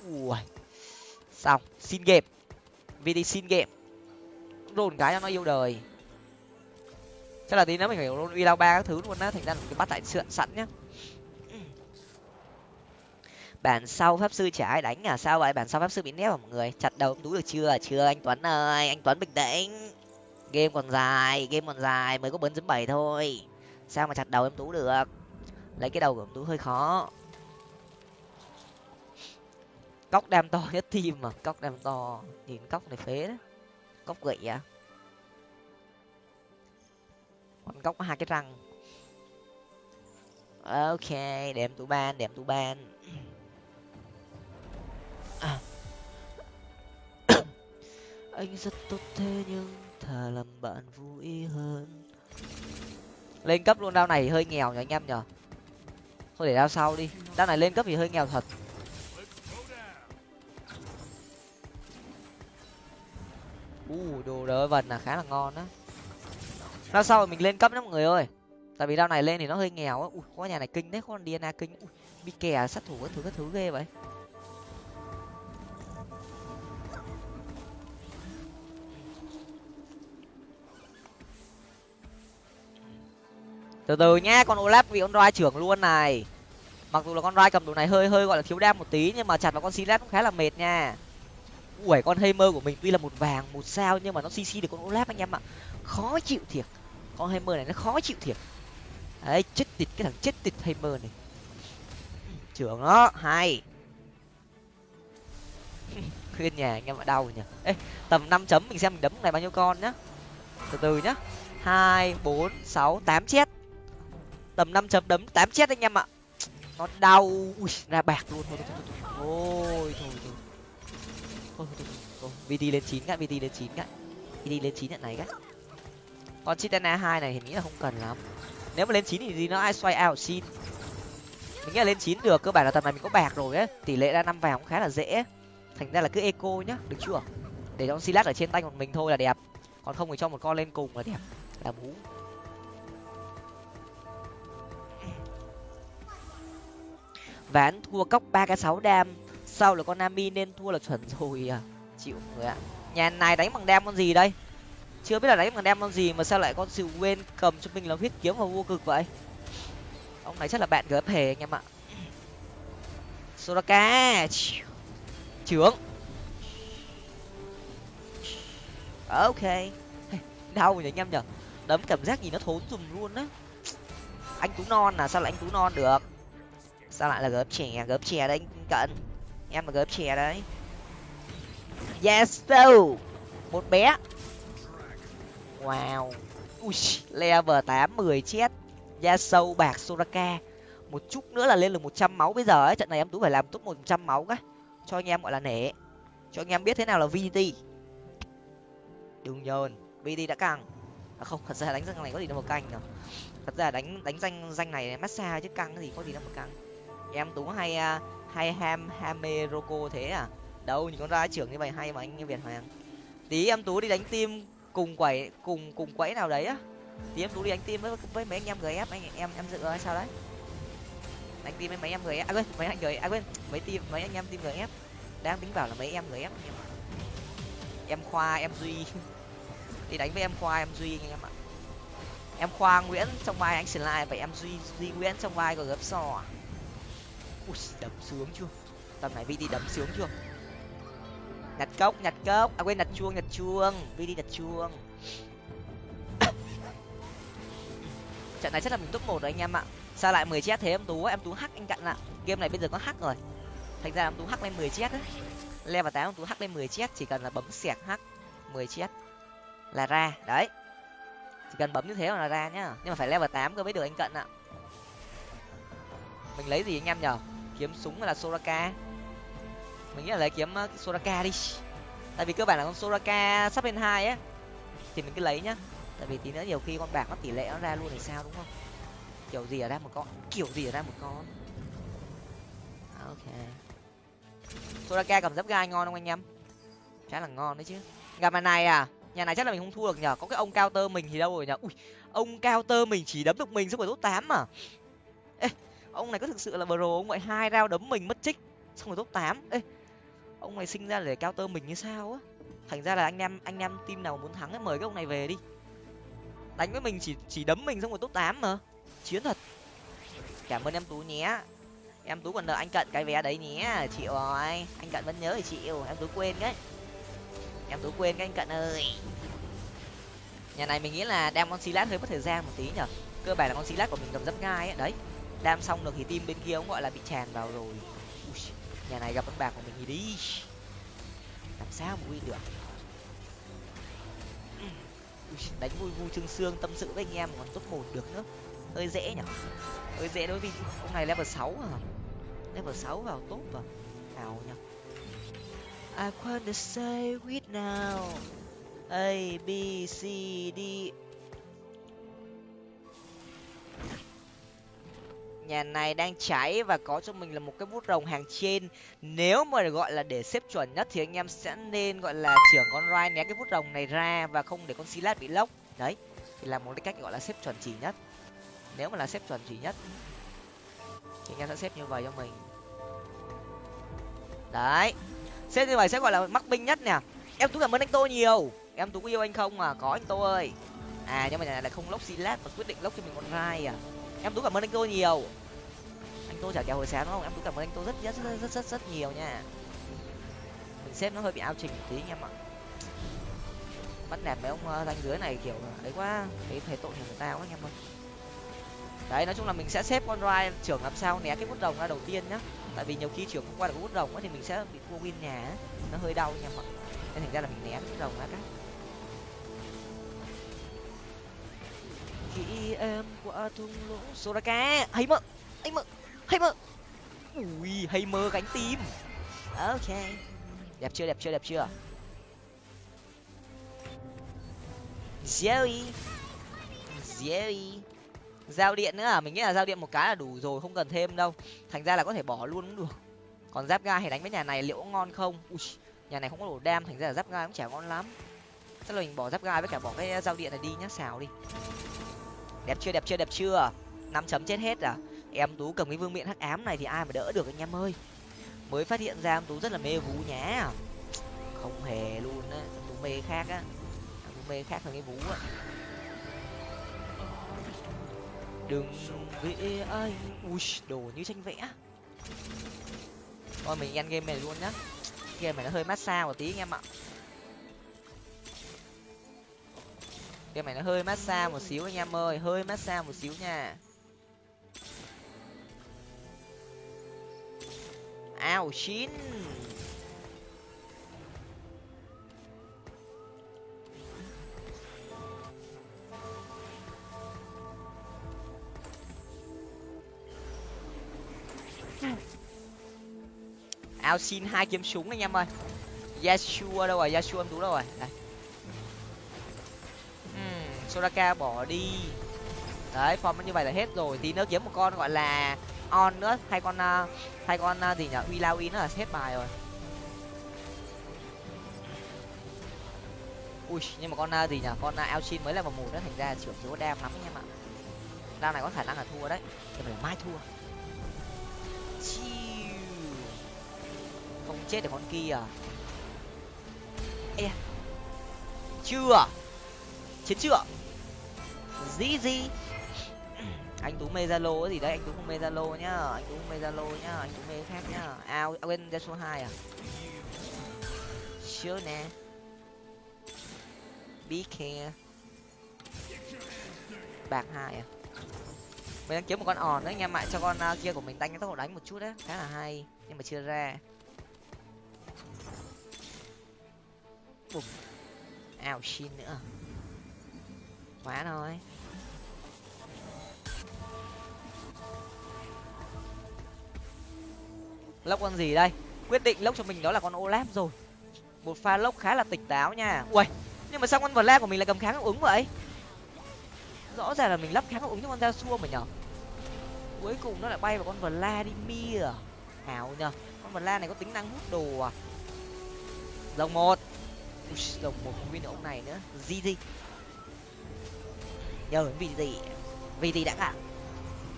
Ui. Xong, xin game. Vt xin game. Rồn cái cho nó yêu đời. Chắc là tí nữa mình phải rôn uy lao ba các thứ luôn á, thành ra cái bắt tại sượn sẵn nhá. Bản sau pháp sư chả ai đánh à? Sao vậy? Bản sau pháp sư bị nép à mọi người? Chặt đầu tú được chưa? Chưa, anh tuấn ơi, anh tuấn bình tĩnh game còn dài, game còn dài, mới có bốn chấm bảy thôi. Sao mà chặt đầu em tú được? Lấy cái đầu của em tú hơi khó. Cóc đam to nhất team mà, cóc đam to. Nhìn cóc này phế đấy cóc gậy à? Con cóc có hai cái răng. Ok, để em tú ban, để em tú ban. Anh rất tốt thế nhưng thà làm bạn vui hơn. Lên cấp luôn đao này hơi nghèo nhỉ anh em nhở thôi để đao sau đi. Đao này lên cấp thì hơi nghèo thật. U uh, đồ đỡ vần là khá là ngon á. Đao sau mình lên cấp đó mọi người ơi. Tại vì đao này lên thì nó hơi nghèo á. Ui có nhà này kinh đấy có con dna kinh. Ui bị kè sát thủ các thứ các thứ ghê vậy. Từ từ nhá, con olaf bị con roi trưởng luôn này. Mặc dù là con roi cầm đồ này hơi hơi gọi là thiếu đam một tí, nhưng mà chặt vào con silas cũng khá là mệt nha. Ui con hammer của mình tuy là một vàng, một sao, nhưng mà nó cc được con olaf anh em ạ. Khó chịu thiệt. Con hammer này nó khó chịu thiệt. Đấy, chết tịt cái thằng chết tịt hammer này. Trưởng nó, hay. Khuyên nhà anh em ạ, đau nhỉ. Ê, tầm năm chấm mình xem mình đấm này bao nhiêu con nhá. Từ từ nhá. Hai, bốn, sáu, tám chết tầm năm chấm đấm tám chết anh em ạ. Nó đau. Ui ra bạc luôn. Thôi thôi thôi thôi. Thôi thôi. Thôi thôi thôi vt lên chín cái vt lên chín cái vt lên chín nhận này các, con chitana hai này thì nghĩ là không cần lắm. Nếu mà lên chín thì gì nó ai xoay out xin. Mình nghĩ là lên chín được cơ bản là tầm này mình có bạc rồi ấy. Tỷ lệ ra năm vàng cũng khá là dễ. Thành ra là cứ eco nhá được chưa? Để cho silat ở trên tay của mình thôi là đẹp. Còn không thì cho một con lên cùng là đẹp. Là bú. Ván thua cốc ba cái sáu đam. Sau là con nami nên thua là chuẩn rồi à. Chịu người ạ. Nhà này đánh bằng đam con gì đây? Chưa biết là đánh bằng đam con gì mà sao lại con sự quên cầm cho mình là huyết kiếm và vô cực vậy? Ông này chắc là bạn gấp hề anh em ạ. Soraka trưởng ok. Đau nhỉ anh em nhở đấm cảm giác gì nó thốn dùm luôn á. Anh tú non à sao lại anh tú non được? Sao lại là gớp chè, gớp chè đấy cận. Em là gớp chè đấy. Yes so một bé. Wow. Ui level tám mười chết. Da sâu bạc soraka. Một chút nữa là lên được một trăm máu bây giờ ấy. Trận này em tú phải làm tốt một trăm máu cái cho anh em gọi là nể. Cho anh em biết thế nào là vt đừng nhờn. Vt đã căng à không thật ra đánh danh này có gì đâu mà căng nhở. Thật ra đánh đánh danh danh này massage chứ căng cái gì có gì đâu mà căng em tú hay à, hay ham hame roko thế à? Đâu nhìn con ra trưởng như vậy hay mà anh như việt hoàng. Tí em tú đi đánh tim cùng quẩy, cùng cùng quẫy nào đấy á. Tí em tú đi đánh tim với với mấy anh em gf anh em em dự hay sao đấy? Đánh tim với mấy em gf à quên, mấy anh gf à quên, mấy tim mấy anh em tim gf đang tính bảo là mấy em gf em khoa, em duy. Đi đánh với em khoa, em duy anh em ạ. Em khoa nguyễn, trong vai anh slide vậy em duy duy nguyễn trong vai của gấp sò ui, đấm sướng chưa? Tầm này vd đấm sướng chưa? Nhặt cốc nhặt cốc. À quên, nhặt chuông nhặt chuông. Vd nhặt chuông. Trận này chắc là mình top một rồi anh em ạ. Sao lại mười chết thế? Em tú em tú hack anh cận ạ. Game này bây giờ có hack rồi. Thành ra em tú hack lên mười chết đấy level tám em tú hack lên mười chết, chỉ cần là bấm xẹt hack, mười chết là ra. Đấy. Chỉ cần bấm như thế là ra nhá. Nhưng mà phải level tám cơ mới được anh cận ạ. Mình lấy gì anh em nhở? Kiếm súng hay là soraka. Mình nghĩ là lấy kiếm uh, soraka đi. Tại vì cơ bản là con soraka sắp lên hai á thì mình cứ lấy nhá. Tại vì tí nữa nhiều khi con bạc nó tỷ lệ nó ra luôn thì sao đúng không? Kiểu gì ở ra một con kiểu gì ở ra một con. À, ok. Soraka cầm dấp gai ngon không anh em? Khá là ngon đấy chứ. Gặp mà này à nhà này chắc là mình không thua được nhở có cái ông cao tơ mình thì đâu rồi nhở ui ông cao tơ mình chỉ đấm được mình xong rồi tốt tám mà ê ông này có thực sự là bro ông vậy hai rao đấm mình mất trích, xong rồi top tám. Ê, ông này sinh ra để cao tơ mình như sao á? Thành ra là anh em anh em team nào muốn thắng ấy mời cái ông này về đi. Đánh với mình chỉ chỉ đấm mình xong rồi top tám mà. Chiến thật. Cảm ơn em tú nhé. Em tú còn nợ anh cận cái vé đấy nhé chịu rồi anh cận vẫn nhớ thì chịu. Em tú quên đấy em tú quên cái anh cận ơi. Nhà này mình nghĩ là đem con xí lát hơi mất thời gian một tí nhở. Cơ bản là con xí lát của mình cầm rất gai ấy đấy đam xong được thì team bên kia cũng gọi là bị tràn vào rồi. Ui, nhà này gặp con bạc của mình thì đi. Làm sao mà win được? Ui, đánh vui vui trương xương tâm sự với anh em còn top một được nữa. Hơi dễ nhở? Hơi dễ đối với ông này level sáu à? Level sáu vào tốt vào nào nhở? I wanna say with now. A B C D nhà này đang cháy và có cho mình là một cái bút rồng hàng trên. Nếu mà gọi là để xếp chuẩn nhất thì anh em sẽ nên gọi là trưởng con rai né cái bút rồng này ra và không để con silat bị lốc. Đấy, thì là một cái cách gọi là xếp chuẩn chỉ nhất. Nếu mà là xếp chuẩn chỉ nhất, thì anh em sẽ xếp như vậy cho mình. Đấy, xếp như vậy sẽ gọi là mắc binh nhất nè. Em tú cảm ơn anh tô nhiều. Em tú có yêu anh không à? Có anh tô ơi. À nhưng mà nhà này lại không lốc silat mà quyết định lốc cho mình con rai à. Em tú cảm ơn anh tô nhiều anh tô trả kèo hồi sáng đúng không? Em cũng cảm ơn anh tô rất rất rất rất rất, rất nhiều nha. Mình xếp nó hơi bị ao trình một tí anh em ạ bắt nạt mấy ông uh, ranh dưới này kiểu ấy quá thấy thấy tội người ta quá anh em ơi đấy nói chung là mình sẽ xếp con rai trưởng làm sao né cái bút đồng ra đầu tiên nhá. Tại vì nhiều khi trưởng không qua được bút đồng thì mình sẽ bị thua win nhà ấy. nó hơi đau anh em ạ nên thành ra là mình né bút đồng ra cái. Khi em qua thung lũng soraka. Hay mợ hay mợ hay mơ. Ui hay mơ gánh tim. Ok. Đẹp chưa đẹp chưa đẹp chưa? Jerry. Jerry. Giao điện nữa à? Mình nghĩ là giao điện một cái là đủ rồi không cần thêm đâu. Thành ra là có thể bỏ luôn cũng được. Còn giáp ga thì đánh với nhà này liệu có ngon không? Ui, nhà này không có đủ đam thành ra là giáp ga cũng chả ngon lắm. Chắc là mình bỏ giáp ga với cả bỏ cái giao điện này đi nhá xào đi. Đẹp chưa đẹp chưa đẹp chưa? Năm chấm chết hết à em tú cầm cái vương miện hắc ám này thì ai mà đỡ được anh em ơi? Mới phát hiện ra em tú rất là mê vú nhá. Không hề luôn á, em tú mê khác á. Em tú mê khác hơn cái vú á. Đừng vẽ ai, ui, đồ như tranh vẽ. Thôi, mình ăn game này luôn nhá. Game này nó hơi massage một tí anh em ạ. Game này nó hơi massage một xíu anh em ơi, hơi massage một xíu nha. Ao chín ao xin hai kiếm súng anh em ơi. Yashua đâu rồi? Yashua em đúng đâu rồi? Đây. Uhm, soraka bỏ đi. Đấy form như vậy là hết rồi. Tí nữa kiếm một con gọi là on nữa. Hay con à, uh, hay con uh, gì nhỉ? Uy lao nữa là hết bài rồi. Ui nhưng mà con uh, gì nhỉ? Con uh, Alchin mới là vào mù nữa thành ra trưởng thiếu đam lắm anh em ạ. Đam này có khả năng là thua đấy. Nhưng mà mai thua. Chiu. không chết được con kia. À Ê, chưa. Chiến chưa? Gì gì anh tú mê zalo gì đấy anh tú không mê zalo nhá. Anh tú không mê zalo nhá anh tú mê khác nhá. Ao à, quên ra số hai à? Chưa nè. Be care. Bạc hai à? Mình đang kiếm một con òn đấy anh em ạ cho con uh, kia của mình đánh cái tốc độ đánh một chút đấy khá là hay nhưng mà chưa ra. Ao xin nữa. Quá thôi. Lốc con gì đây? Quyết định lốc cho mình đó là con olaf rồi. Một pha lốc khá là tỉnh táo nha. Ui nhưng mà sao con vla của mình lại cầm kháng hiệu ứng vậy? Rõ ràng là mình lắp kháng hiệu ứng cho con da xua mà nhở? Cuối cùng nó lại bay vào con vờ la đi mia ảo nhở, con vla này có tính năng hút đồ à? Dòng một. Rồng một, không biết ông này nữa. Gì gì? Nhờ vì gì? Vì gì đã cả?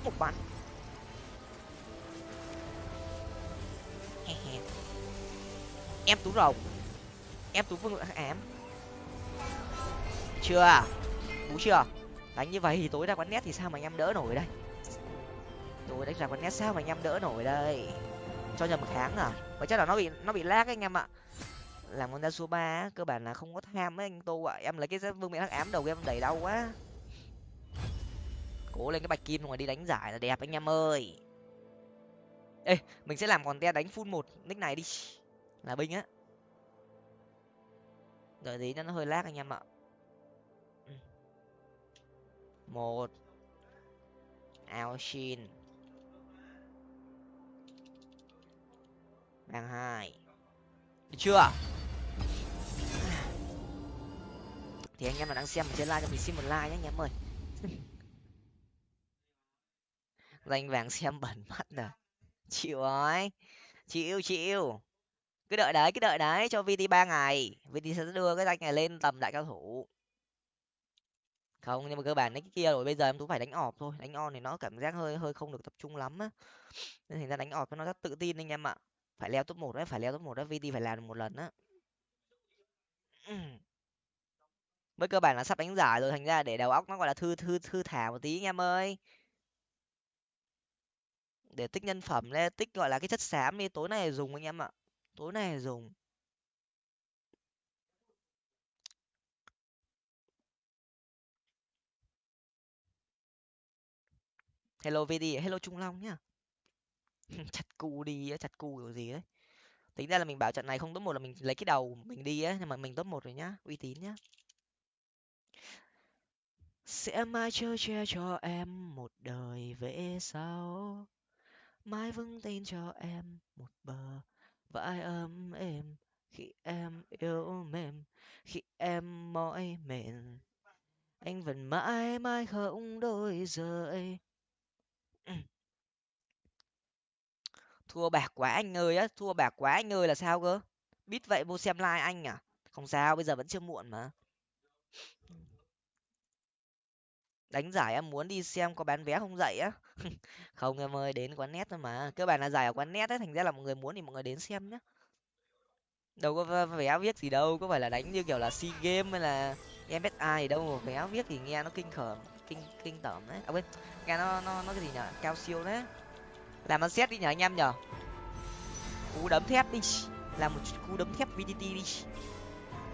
Một bắn. Em tú rồng. Em tú vương lượng ám. Chưa? Bú chưa? Đánh như vậy thì tối ra quán nét thì sao mà anh em đỡ nổi đây? Tối đánh ra quán nét sao mà anh em đỡ nổi đây? Cho nhầm kháng à? Và chắc là nó bị nó bị lag anh em ạ. Làm con ra số ba cơ bản là không có tham ấy anh tô ạ. Em lấy cái vương miệng hắc ám đầu em đẩy đau quá. Cố lên cái bạch kim rồi đi đánh giải là đẹp anh em ơi ê, mình sẽ làm còn te đánh full một, nick này đi. Là binh á. Đợi tí nó hơi lag anh em ạ. Ừ. Một. Ao shin. Đang hai. Được chưa? Thì anh em mà đang xem trên like cho mình xin một like nhé, anh em ơi. Danh vàng xem bẩn mắt rồi chịu rồi. Chịu chịu. Cứ đợi đấy, cứ đợi đấy, cho vt ba ngày. Vt sẽ đưa cái danh này lên tầm đại cao thủ. Không, nhưng mà cơ bản đấy cái kia rồi, bây giờ em tú phải đánh ọp thôi. Đánh on thì nó cảm giác hơi hơi không được tập trung lắm á. Nên thành ra đánh ọp nó rất tự tin anh em ạ. Phải leo top một đấy, phải leo top một đấy, vt phải làm được một lần á. Với cơ bản là sắp đánh giải rồi, thành ra để đầu óc nó gọi là thư thư thư thả một tí anh em ơi để tích nhân phẩm lên, tích, gọi là, cái chất xám đi, tối nay dùng anh em ạ, tối nay dùng. Hello vd hello trung long nhá. Chặt cu đi chặt cu kiểu gì đấy. Tính ra là mình bảo trận này không top một là mình lấy cái đầu mình đi á, nhưng mà mình top một rồi nhá, uy tín nhá. Sẽ mãi chơi che cho em một đời về sau mãi vững tin cho em một bờ, vai ấm êm, khi em yêu mềm, khi em mỏi mệt. Anh vẫn mãi mãi không đôi rời. Thua bạc quá anh ơi á, thua bạc quá anh ơi là sao cơ? Biết vậy vô xem like anh à? Không sao, bây giờ vẫn chưa muộn mà. Đánh giải em muốn đi xem có bán vé không dậy á? Không em ơi, đến quán net thôi mà. Cơ bản là giải ở quán net ấy, thành ra là mọi người muốn thì mọi người đến xem nhá. Đâu có vé viết gì đâu, có phải là đánh như kiểu là sea game hay là em biết ai đâu mà vé viết thì nghe nó kinh khởm, kinh kinh tởm đấy. À quên, nghe nó nó nó cái gì nhở cao siêu đấy. Làm ăn xét đi nhở anh em nhở cú đấm thép đi. Làm một cú đấm thép vdt đi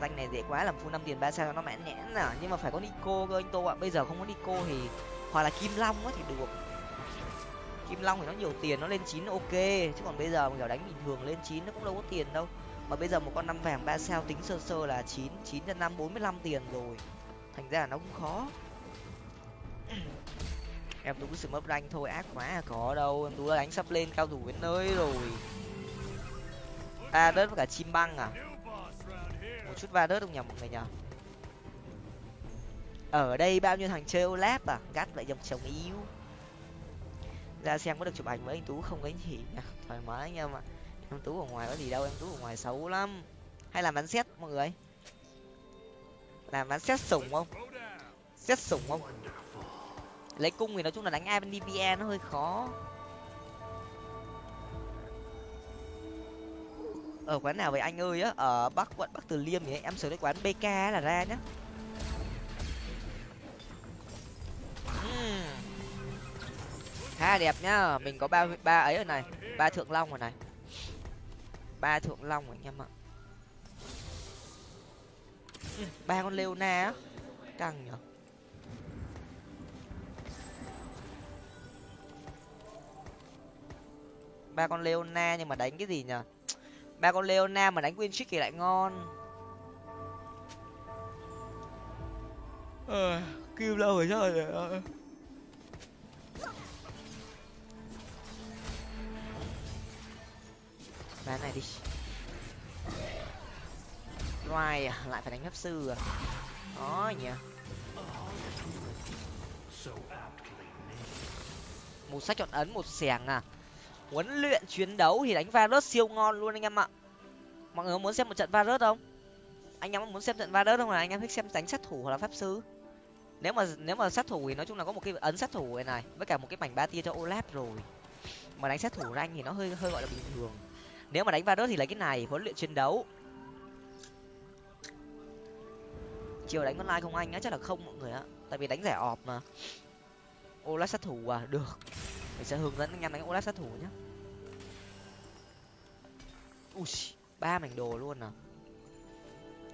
danh này dễ quá, làm full năm tiền ba sao nó mãn nhẽn à nhưng mà phải có nico cơ anh tô ạ. Bây giờ không có nico thì hoặc là kim long á thì được. Kim long thì nó nhiều tiền, nó lên chín ok. Chứ còn bây giờ mình kiểu đánh bình thường lên chín nó cũng đâu có tiền đâu. Mà bây giờ một con năm vàng ba sao tính sơ sơ là chín chín nhân năm, bốn mươi lăm tiền rồi. Thành ra là nó cũng khó. Em tú sự mất ranh thôi, ác quá à có đâu. Em tú đánh sắp lên cao thủ đến nơi rồi. À đất với cả chim băng à? Chút va đớt không nhầm mọi người nhở ở đây bao nhiêu thằng chơi olap à? Gắt lại dòng chồng yêu. Ra xem có được chụp ảnh với anh tú không có gì nha thoải mái anh em ạ. Em tú ở ngoài có gì đâu, em tú ở ngoài xấu lắm. Hay làm bắn xét mọi người? Làm bắn xét sủng không? Xét sủng không? Lấy cung thì nói chung là đánh ai bên avdpa nó hơi khó. Ở quán nào vậy anh ơi á? Ở bắc, quận bắc từ liêm thì em sửa cái quán bk là ra nhá. Hmm. Ha đẹp nhá. Mình có ba ba ấy ở này. Ba thượng long rồi này. Ba thượng long rồi anh em ạ. Ba con leona á. Căng nhở. Ba con leona nhưng mà đánh cái gì nhở? Ba con leona mà đánh win trick thì lại ngon. Ờ kêu lâu rồi sao rồi bán này đi. Loài à lại phải đánh pháp sư à? Đó nhỉ. Một sách chọn ấn một xẻng à huấn luyện chiến đấu thì đánh Varus siêu ngon luôn anh em ạ. Mọi người muốn xem một trận Varus không? Anh em muốn xem trận Varus không? Là anh em thích xem đánh sát thủ hoặc là pháp sư? Nếu mà nếu mà sát thủ thì nói chung là có một cái ấn sát thủ này này, với cả một cái mảnh ba tia cho Olaf rồi. Mà đánh sát thủ ra thì nó hơi hơi gọi là bình thường. Nếu mà đánh Varus thì lấy cái này, huấn luyện chiến đấu. Chiều đánh online không anh á, chắc là không mọi người á. tại vì đánh rẻ ọp mà. Olaf sát thủ à được mình sẽ hướng dẫn anh em đánh Olaf sát thủ nhé ui, ba mảnh đồ luôn à?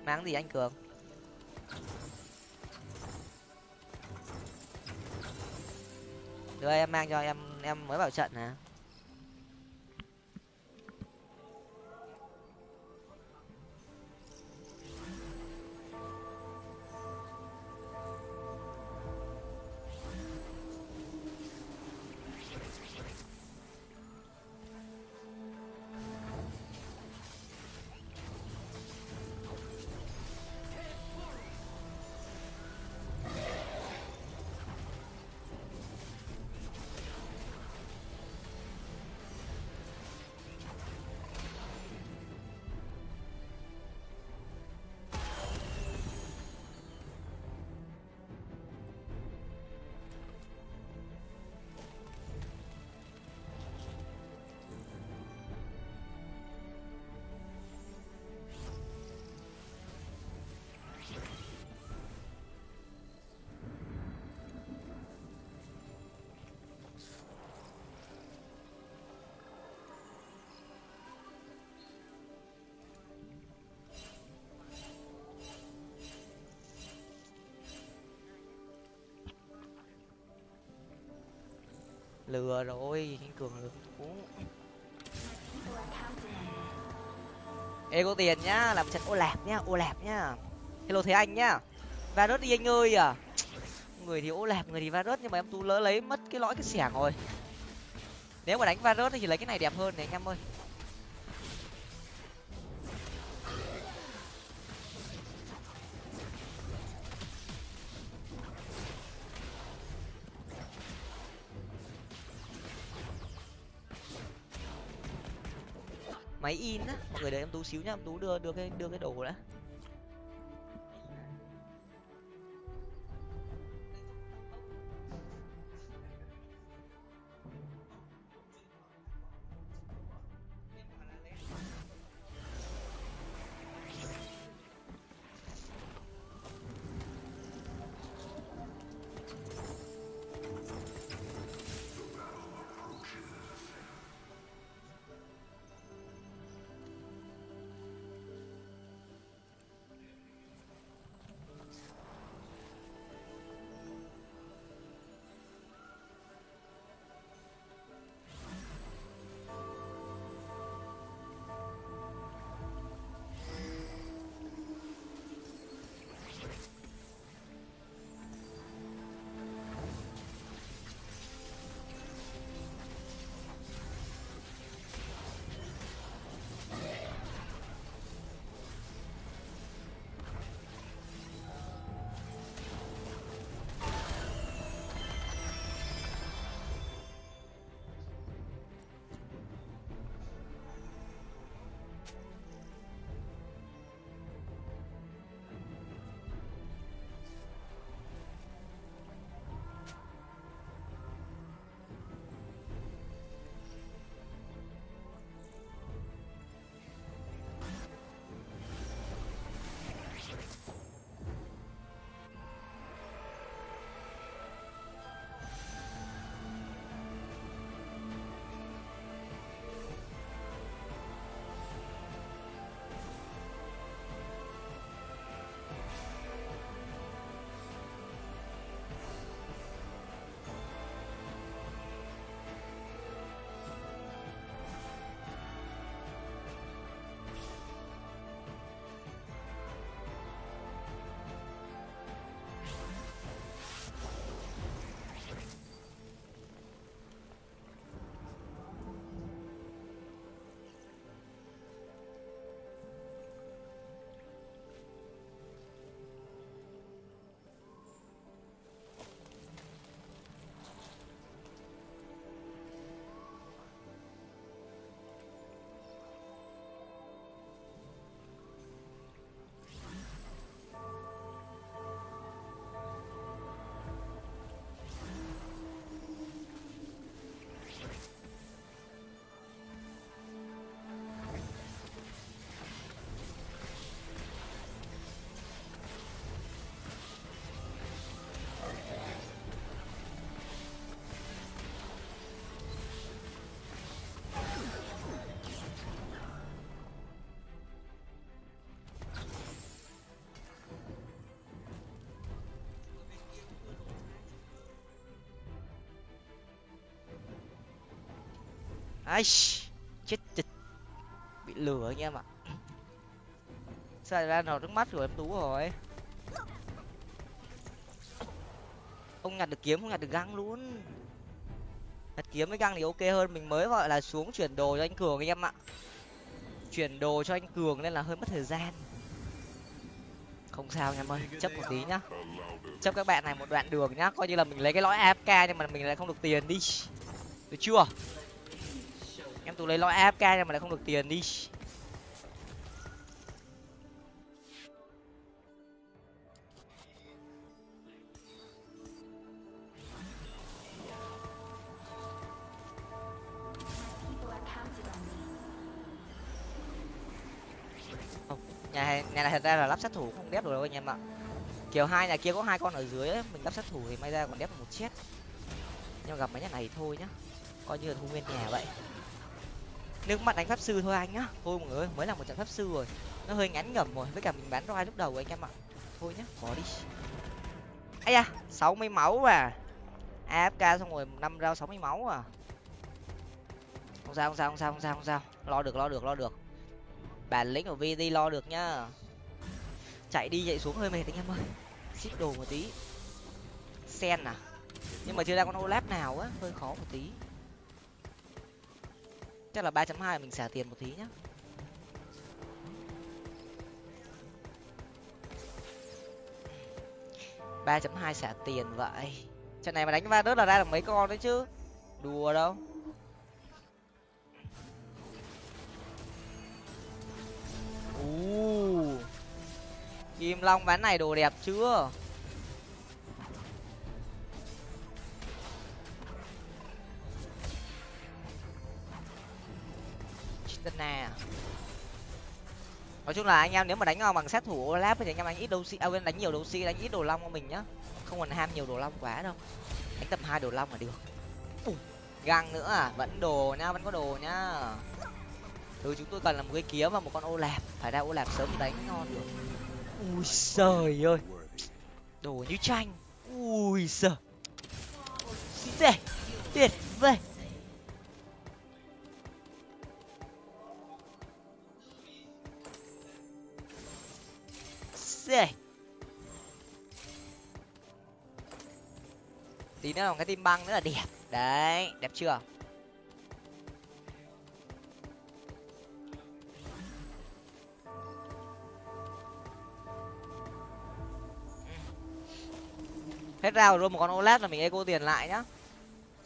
Mang gì anh cường? Đưa em mang cho em em mới vào trận nè lừa rồi, anh cường lừa uống. ê, có tiền nhá, làm trận ô lạp nhá, ô lạp nhá. Hello thế anh nhá. Varus đi anh ơi à. Người thì ô lạp, người thì varus, nhưng mà em tú lỡ lấy mất cái lõi cái xẻng rồi. Nếu mà đánh varus thì lấy cái này đẹp hơn này, anh em ơi. Máy in á. Mọi người đợi em tú xíu nhá, em tú đưa đưa cái đưa cái đồ đã. Ai chết chịch. Bị lừa anh em ạ. Sao ra nào trước mắt rồi em tú rồi? Không nhặt được kiếm, không nhặt được găng luôn. Nhặt kiếm với găng thì ok hơn, mình mới gọi là xuống chuyển đồ cho anh cường anh em ạ. Chuyển đồ cho anh cường nên là hơi mất thời gian. Không sao anh em ơi, chấp một tí nhá. Chấp các bạn này một đoạn đường nhá, coi như là mình lấy cái lõi afk nhưng mà mình lại không được tiền đi. Được chưa? Tôi lấy lõi afk nhưng mà lại không được tiền đi. Nhà nhà này thật ra là lắp sát thủ không đép được đâu anh em ạ. Kiểu hai nhà kia có hai con ở dưới ấy, mình lắp sát thủ thì may ra còn đép một chết nhưng gặp mấy nhà này thì thôi nhá. Coi như là thu nguyên nhà vậy nước mắt đánh pháp sư thôi anh nhá. Thôi mọi người mới là một trận pháp sư rồi. Nó hơi ngắn ngẩm rồi, với cả mình bán roi lúc đầu anh em ạ. Thôi nhá, bỏ đi. Ấy da, sáu mươi máu à. Afk xong rồi năm rau sáu mươi máu à. Không sao không sao không sao không sao không sao. Lo được lo được lo được. Bản lĩnh của vd lo được nhá. Chạy đi, chạy xuống hơi mệt anh em ơi. Ship đồ một tí. Sen à? Nhưng mà chưa ra con olap nào á, hơi khó một tí chắc là ba chấm hai mình xả tiền một tí nhá. ba chấm hai xả tiền vậy. Trận này mà đánh va đớt là ra được mấy con đấy chứ? Đùa đâu. U kim long ván này đồ đẹp chưa? Chitana nói chung là anh em nếu mà đánh bằng sát thủ Olaf thì anh em đánh ít đấu sĩ à, đánh nhiều đấu sĩ đánh ít đồ long của mình nhá. Không còn ham nhiều đồ long quá đâu. Đánh tầm hai đồ long là được. Găng nữa à? Vẫn đồ nhá vẫn có đồ nhá thứ ừ, chúng tôi cần là một cái kiếm và một con ô lạp. Phải ra ô lạp sớm thì đánh ngon được. Ui trời ơi. Đồ như tranh ui giời. Tệ tuyệt vời. Rồi tí nữa là cái tim băng nữa là đẹp. Đấy, đẹp chưa? Hết rau rồi, một con OLED là mình eco tiền lại nhá.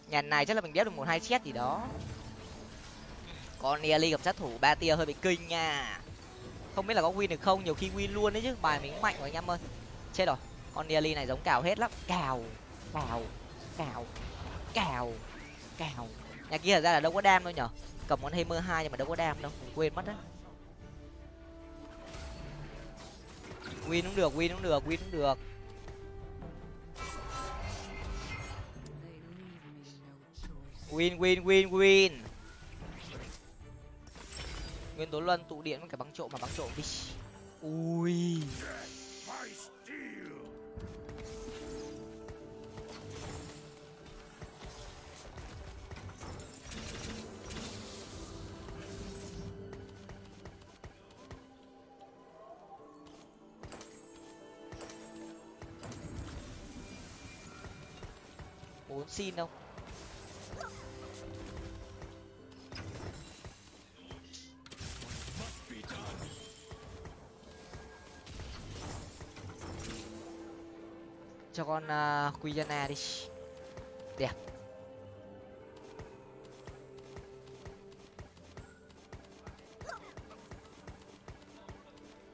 Nhà này chắc là mình đép được một hai chết gì đó. Con ly gặp sát thủ ba tia hơi bị kinh nha không biết là có win được không, nhiều khi win luôn đấy chứ. Bài mình mạnh rồi anh em ơi. Chết rồi. Con nearly này giống cào hết lắm. Cào cào cào cào cào. Nhà kia thật ra là đâu có đam đâu nhở. Cầm con hammer hai nhưng mà đâu có đam đâu. Mình quên mất đấy win cũng được, win cũng được, win cũng được. Win win win win nguyên tố luân tụ điện với cả băng trộm mà băng trộm đi. Ui. Bốn xin không cho con uh, Quijana đi đẹp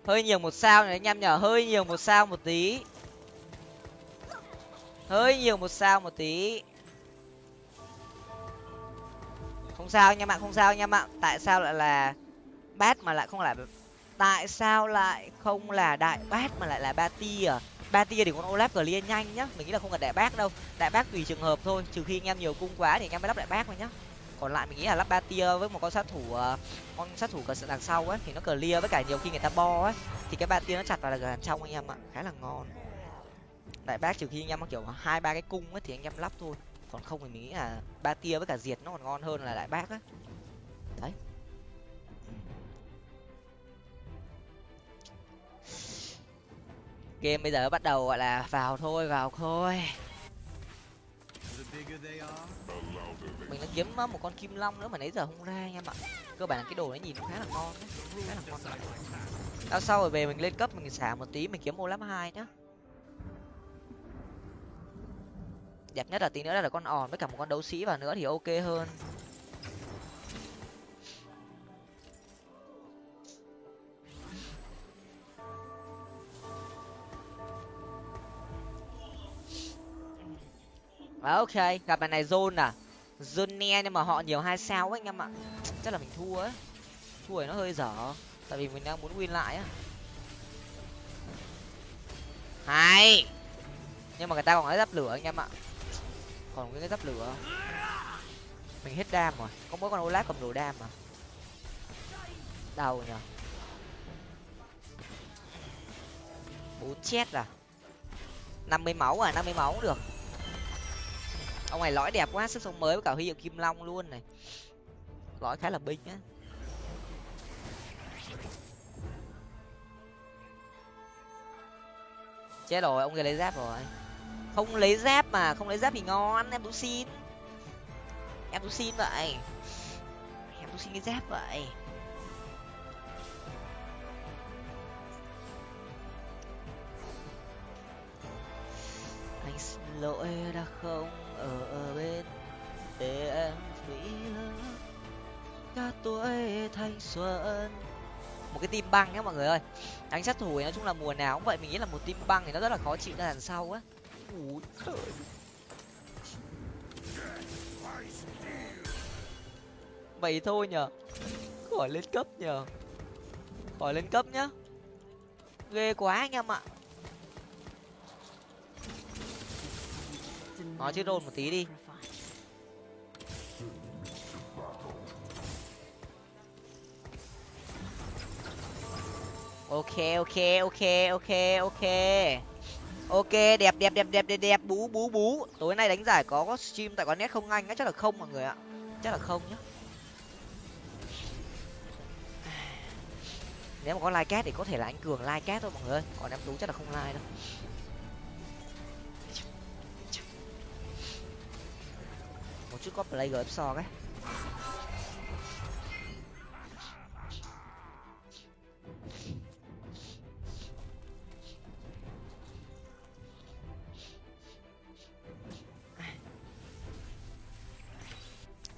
hơi nhiều một sao này anh em nhở hơi nhiều một sao một tí. Hơi nhiều một sao một tí. Không sao anh em ạ không sao anh em ạ. Tại sao lại là bát mà lại không là tại sao lại không là đại bát mà lại là ba ti à ba tia thì con olaf clear nhanh nhá. Mình nghĩ là không cần đại bác đâu. Đại bác tùy trường hợp thôi, trừ khi anh em nhiều cung quá thì anh em mới lắp đại bác thôi nhá. Còn lại mình nghĩ là lắp ba tia với một con sát thủ ờ, con sát thủ cờ đằng sau ấy, thì nó clear với cả nhiều khi người ta bo ấy, thì cái ba tia nó chặt vào là gần trong anh em ạ. Khá là ngon. Đại bác trừ khi anh em có kiểu hai, ba cái cung ấy thì anh em lắp thôi. Còn không thì mình nghĩ là ba tia với cả diệt nó còn ngon hơn là đại bác á. Đấy. Game bây giờ bắt đầu, gọi là, vào thôi vào thôi. Mình đã kiếm một con kim long nữa mà nãy giờ không ra anh em ạ cơ bản là cái đồ nó nhìn khá là ngon đấy khá là ngon. Sau sau rồi về mình lên cấp mình xả một tí, mình kiếm ô lắm hai nhá. Đẹp nhất là tí nữa là con òn với cả một con đấu sĩ vào nữa thì ok hơn. Ok, gặp bài này zone à. Zone ne nhưng mà họ nhiều hai sao ấy anh em ạ. Chắc là mình thua ấy. Thua thì nó hơi dở, tại vì mình đang muốn win lại á. Hay. Nhưng mà người ta còn cái giáp lửa anh em ạ. Còn cái giáp lửa. Mình hết đam rồi, có mỗi con olaf cầm đồ đam mà. Đau nhở bốn chết à. năm mươi máu à năm mươi máu cũng được ông này lõi đẹp quá, sức sống mới với cả huy hiệu kim long luôn này. Lõi khá là binh á. Chết rồi, ông kia lấy giáp rồi. Không lấy giáp mà, không lấy giáp thì ngon, em tú xin. Em tú xin vậy. Em tú xin cái giáp vậy. Anh xin lỗi đã không? Ở, ở bên để em nghĩ cả tuổi thanh xuân. Một cái tim băng nhá mọi người ơi. Đánh sát thủ nói chung là mùa nào cũng vậy mình nghĩ là một tim băng thì nó rất là khó chịu ra đằng sau á. Vậy thôi nhở khỏi lên cấp nhở khỏi lên cấp nhá. Ghê quá anh em ạ nói chứ rôn một tí đi. Ok ok ok ok ok. Ok, đẹp đẹp đẹp đẹp đẹp đẹp. Bú bú bú. Tối nay đánh giải có có stream tại quán net không anh? Á chắc là không mọi người ạ. Chắc là không nhá. Nếu mà có like cat thì có thể là anh cường like cat thôi mọi người còn em tú chắc là không like đâu. Một có play gf so cái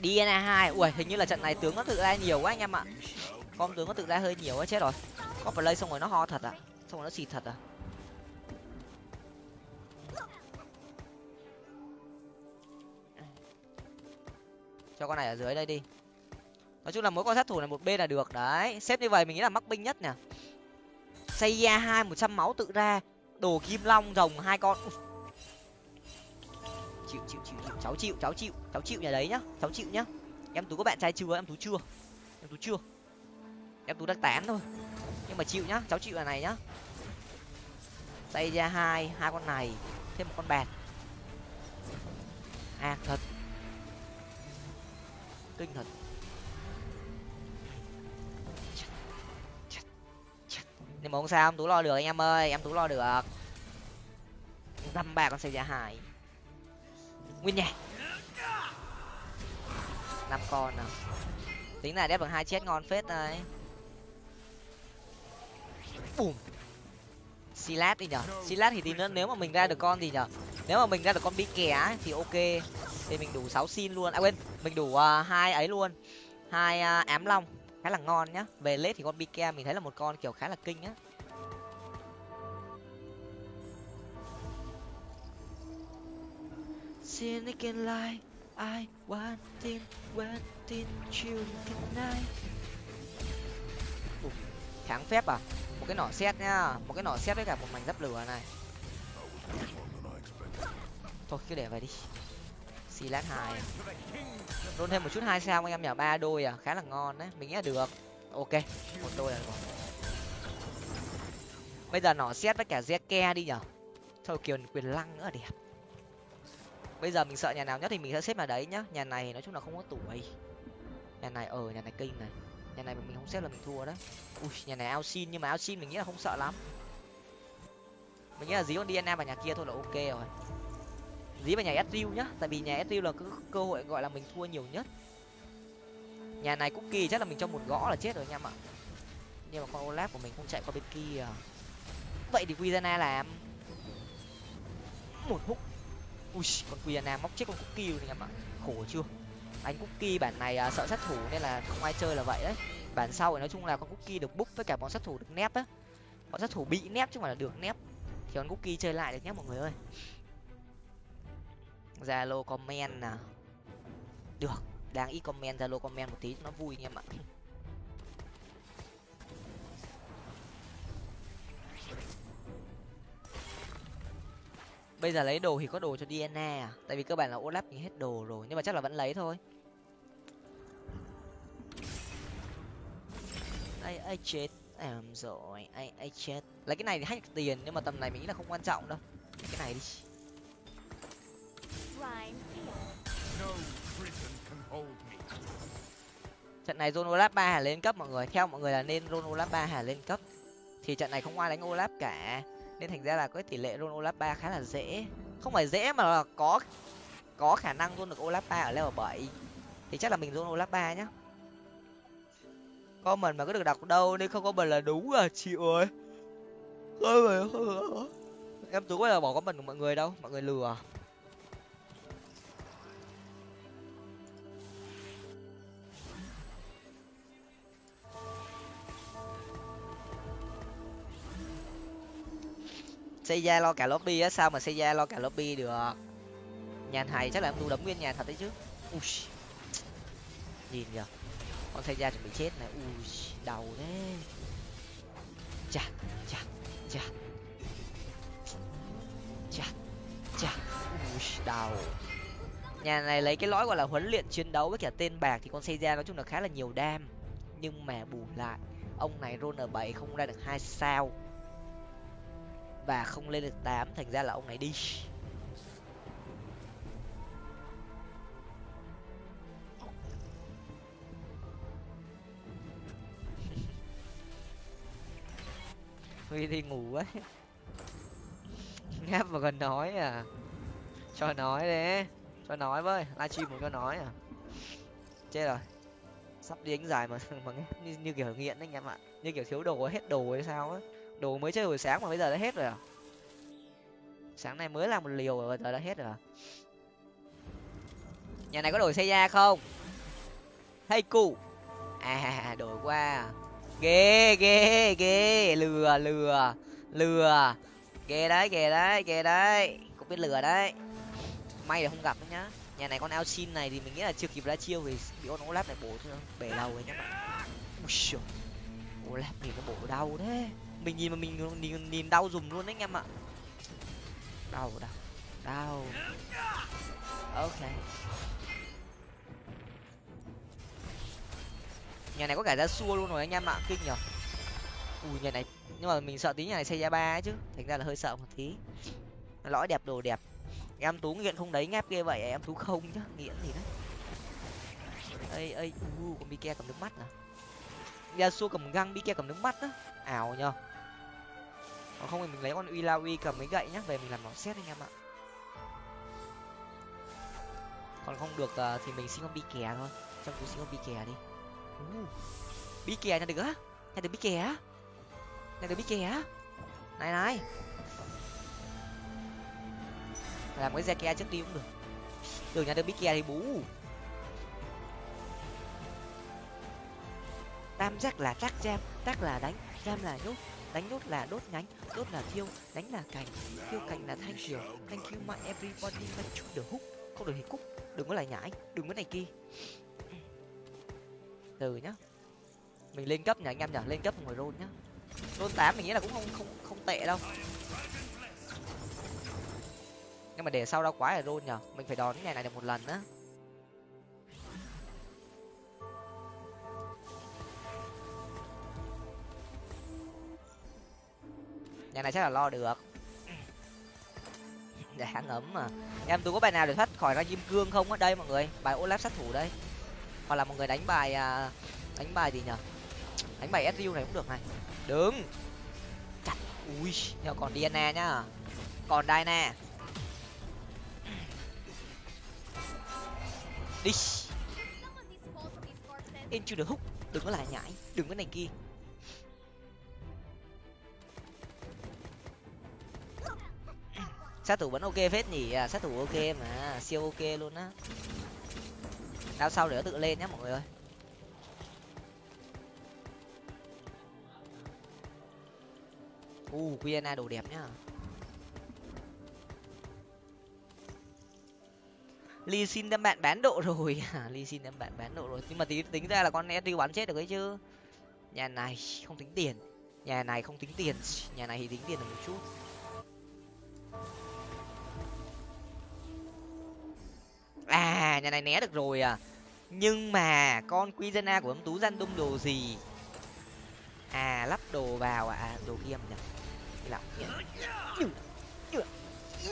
DNA hai, ui, hình như là trận này tướng nó tự ra nhiều quá anh em ạ. Con tướng nó tự ra hơi nhiều quá, chết rồi. Có play xong rồi nó ho thật à? Xong rồi nó xịt thật à? Cho con này ở dưới đây đi. Nói chung là mỗi con sát thủ này một bên là được, đấy. Xếp như vậy mình nghĩ là mắc binh nhất nè xây ra hai một trăm máu tự ra, đồ kim long rồng hai con. Chịu chịu chịu chịu. Cháu chịu cháu chịu cháu chịu nhà đấy nhá, cháu chịu nhá. Em tú có bạn trai chưa? Em tú chưa? Em tú chưa? Em tú đang tán thôi. Nhưng mà chịu nhá, cháu chịu là này nhá. Xây ra hai hai con này, thêm một con bạc. À thật kinh thật nhưng mà không sao em tú lo được anh em ơi, em tú lo được. Dăm ba con xe ra hải. Nguyên nhảy năm con nào. Tính là đép bằng hai chết ngon phết đấy. Bùm. Silat đi nhở? Silat thì tí nữa nếu mà mình ra được con gì nhở? Nếu mà mình ra được con bi kè thì ok. Thì mình đủ sáu xin luôn. À quên mình đủ uh, hai ấy luôn. Hai uh, ám long. Khá là ngon nhá. Về lết thì con bi mình thấy là một con kiểu khá là kinh á. Sin again like I wanting wanting you tonight. Kháng phép à? Một cái nỏ xét nhá. Một cái nỏ xét với cả một mảnh giáp lửa này thôi, cứ để vậy đi. Xì lát hai. Luôn thêm một chút hai sao anh em nhở ba đôi à? Khá là ngon đấy. Mình nghĩ là được. Ok. Một đôi là được bây giờ nỏ xét với cả ke đi nhở thôi, kiều, quyền lăng nữa đẹp. Bây giờ mình sợ nhà nào nhất thì mình sẽ xếp vào đấy nhá. Nhà này nói chung là không có tuổi. Nhà nhà này ở nhà này kinh này. Nhà này mình không xếp là mình thua đấy. Ui, nhà này ao xin, nhưng mà ao xin mình nghĩ là không sợ lắm. Mình nghĩ là dí con dna vào nhà kia thôi là ok rồi dí vào nhà Ezreal nhá tại vì nhà Ezreal là cứ cơ hội gọi là mình thua nhiều nhất. Nhà này cookie chắc là mình cho một gõ là chết rồi anh em ạ. Nhưng mà con olaf của mình không chạy qua bên kia. Vậy thì Quizana làm. Một hút. Ui con Quizana móc chết con cookie rồi anh em ạ. Khổ chưa? Anh cookie bản này à, sợ sát thủ nên là không ai chơi là vậy đấy. Bản sau thì nói chung là con cookie được búp với cả bọn sát thủ được nép á. Bọn sát thủ bị nép chứ không phải là được nép. Thì con cookie chơi lại được nhé mọi người ơi zalo comment nè được đang ít comment, zalo comment một tí cho nó vui anh em ạ. Bây giờ lấy đồ thì có đồ cho dna à? Tại vì cơ bản là olaf thì hết đồ rồi, nhưng mà chắc là vẫn lấy thôi. Ai ai chết? Em rồi ai ai chết? Lấy cái này thì hack tiền, nhưng mà tầm này mình nghĩ là không quan trọng đâu. Cái này đi trận này Zone Olaf ba hà lên cấp mọi người. Theo mọi người là nên Zone Olaf ba hà lên cấp. Thì trận này không ai đánh Olaf cả. Nên thành ra là có tỷ lệ Zone Olaf ba khá là dễ. Không phải dễ mà là có có khả năng luôn được Olaf ba ở level bảy. Thì chắc là mình Zone Olaf ba nhá. Comment mà có được đọc đâu nên không có mình là đúng à chịu rồi em tú bây giờ bỏ comment của mọi người đâu? Mọi người lừa xây ra lo cả lobby á, sao mà xây ra lo cả lobby được? Nhà thầy chắc là em tu đấm nguyên nhà thật đấy chứ. Ui. Nhìn kìa. Con xây ra chuẩn bị chết này. Ui, đau thế. Chà chà chà. Chà chà. Ui, đau. Nhà này lấy cái lõi gọi là huấn luyện chiến đấu với cả tên bạc thì con xây ra nói chung là khá là nhiều đam. Nhưng mà bù lại, ông này roll r bảy không ra được hai sao và không lên được tám thành ra là ông này đi. Huy đi ngủ ấy ngáp mà còn nói à. Cho nói đấy cho nói với livestream một cho nói à. Chết rồi. Sắp đi đánh dài mà mà nghe như, như kiểu nghiện đấy anh em ạ. Như kiểu thiếu đồ hết đồ hay sao á đồ mới chơi hồi sáng mà bây giờ đã hết rồi à? Sáng nay mới làm một liều rồi, giờ đã hết rồi à? Nhà này có đổi xe da không? Hay cụ à đổi qua. Ghê ghê ghê. Lừa lừa. Lừa. Ghê đấy ghê đấy ghê đấy. Cũng biết lừa đấy. May là không gặp đấy nhá. Nhà này con ao xin này thì mình nghĩ là chưa kịp ra chiêu vì bị con olap này bổ bể đầu rồi nhá. Bạn olaf nhìn nó bổ đau thế mình nhìn mà mình nhìn, nhìn đau dùng luôn đấy anh em ạ. Đau đau đau. Ok. Nhà này có cả ra xua luôn rồi anh em ạ kinh nhở. Ui nhà này nhưng mà mình sợ tí nhà này xây ra ba ấy chứ. Thành ra là hơi sợ một tí. Lõi đẹp đồ đẹp. Em tú nghiện không đấy ngáp ghê vậy em tú không chứ nghiện gì đấy. Ây ây u con bike cầm nước mắt à? Xua cầm găng bike cầm nước mắt á. Ảo nhở còn không thì mình lấy con uy la uy cầm mấy gậy nhá về mình làm nó xét anh em ạ. Còn không được uh, thì mình xin con bi kè thôi. Trong túi xin con bi kè đi. Uh, bi kè nhận được á? Nhận được bi kè á? Nhận được bi kè á? Này này. Làm cái xe trước đi cũng được. Đường nhận được bi kè thì bú. Tam giác là trắc jam trắc là đánh jam là nhốt đánh đốt là đốt nhánh, đốt là thiêu, đánh là cành. Thiêu cành là thanh kiều thank you, my everybody, my chút được hút. Không được thì cúc đừng có lại nhảy đừng có này kia. Từ nhá. Mình lên cấp nhỉ anh em nhỉ? Lên cấp ngồi rôn nhá. Rôn tám mình nghĩ là cũng không không không tệ đâu. Nhưng mà để sau đau quá là rôn nhở mình phải đón ngày này được một lần á. Nhà này chắc là lo được. Để dạ ấm mà. Em, tôi có bài nào để thoát khỏi ra kim cương không ở đây, mọi người. Bài olaf sát thủ đây. Hoặc là một người đánh bài à, đánh bài gì nhở đánh bài su này cũng được này. Đứng. Chặt. Ui, nhờ còn diana nhá. Còn diana đi. Into the hook. Đừng có lại nhảy. Đừng có này kia. Sát thủ vẫn ok phết nhỉ? À, sát thủ ok mà siêu ok luôn á. Đao sau để nó tự lên nhá mọi người ơi. U uh, qna đồ đẹp nhá. Ly xin đem bạn bán độ rồi. À, Ly xin đem bạn bán độ rồi. Nhưng mà tính tính ra là con Edu bắn chết được ấy chứ. Nhà này không tính tiền. Nhà này không tính tiền. Nhà này thì tính tiền được một chút. À nhà này né được rồi à. Nhưng mà con Quizena của ông tú gian đung đồ gì? À lắp đồ vào à? à đồ kia nhỉ. Nhỉ lọc như như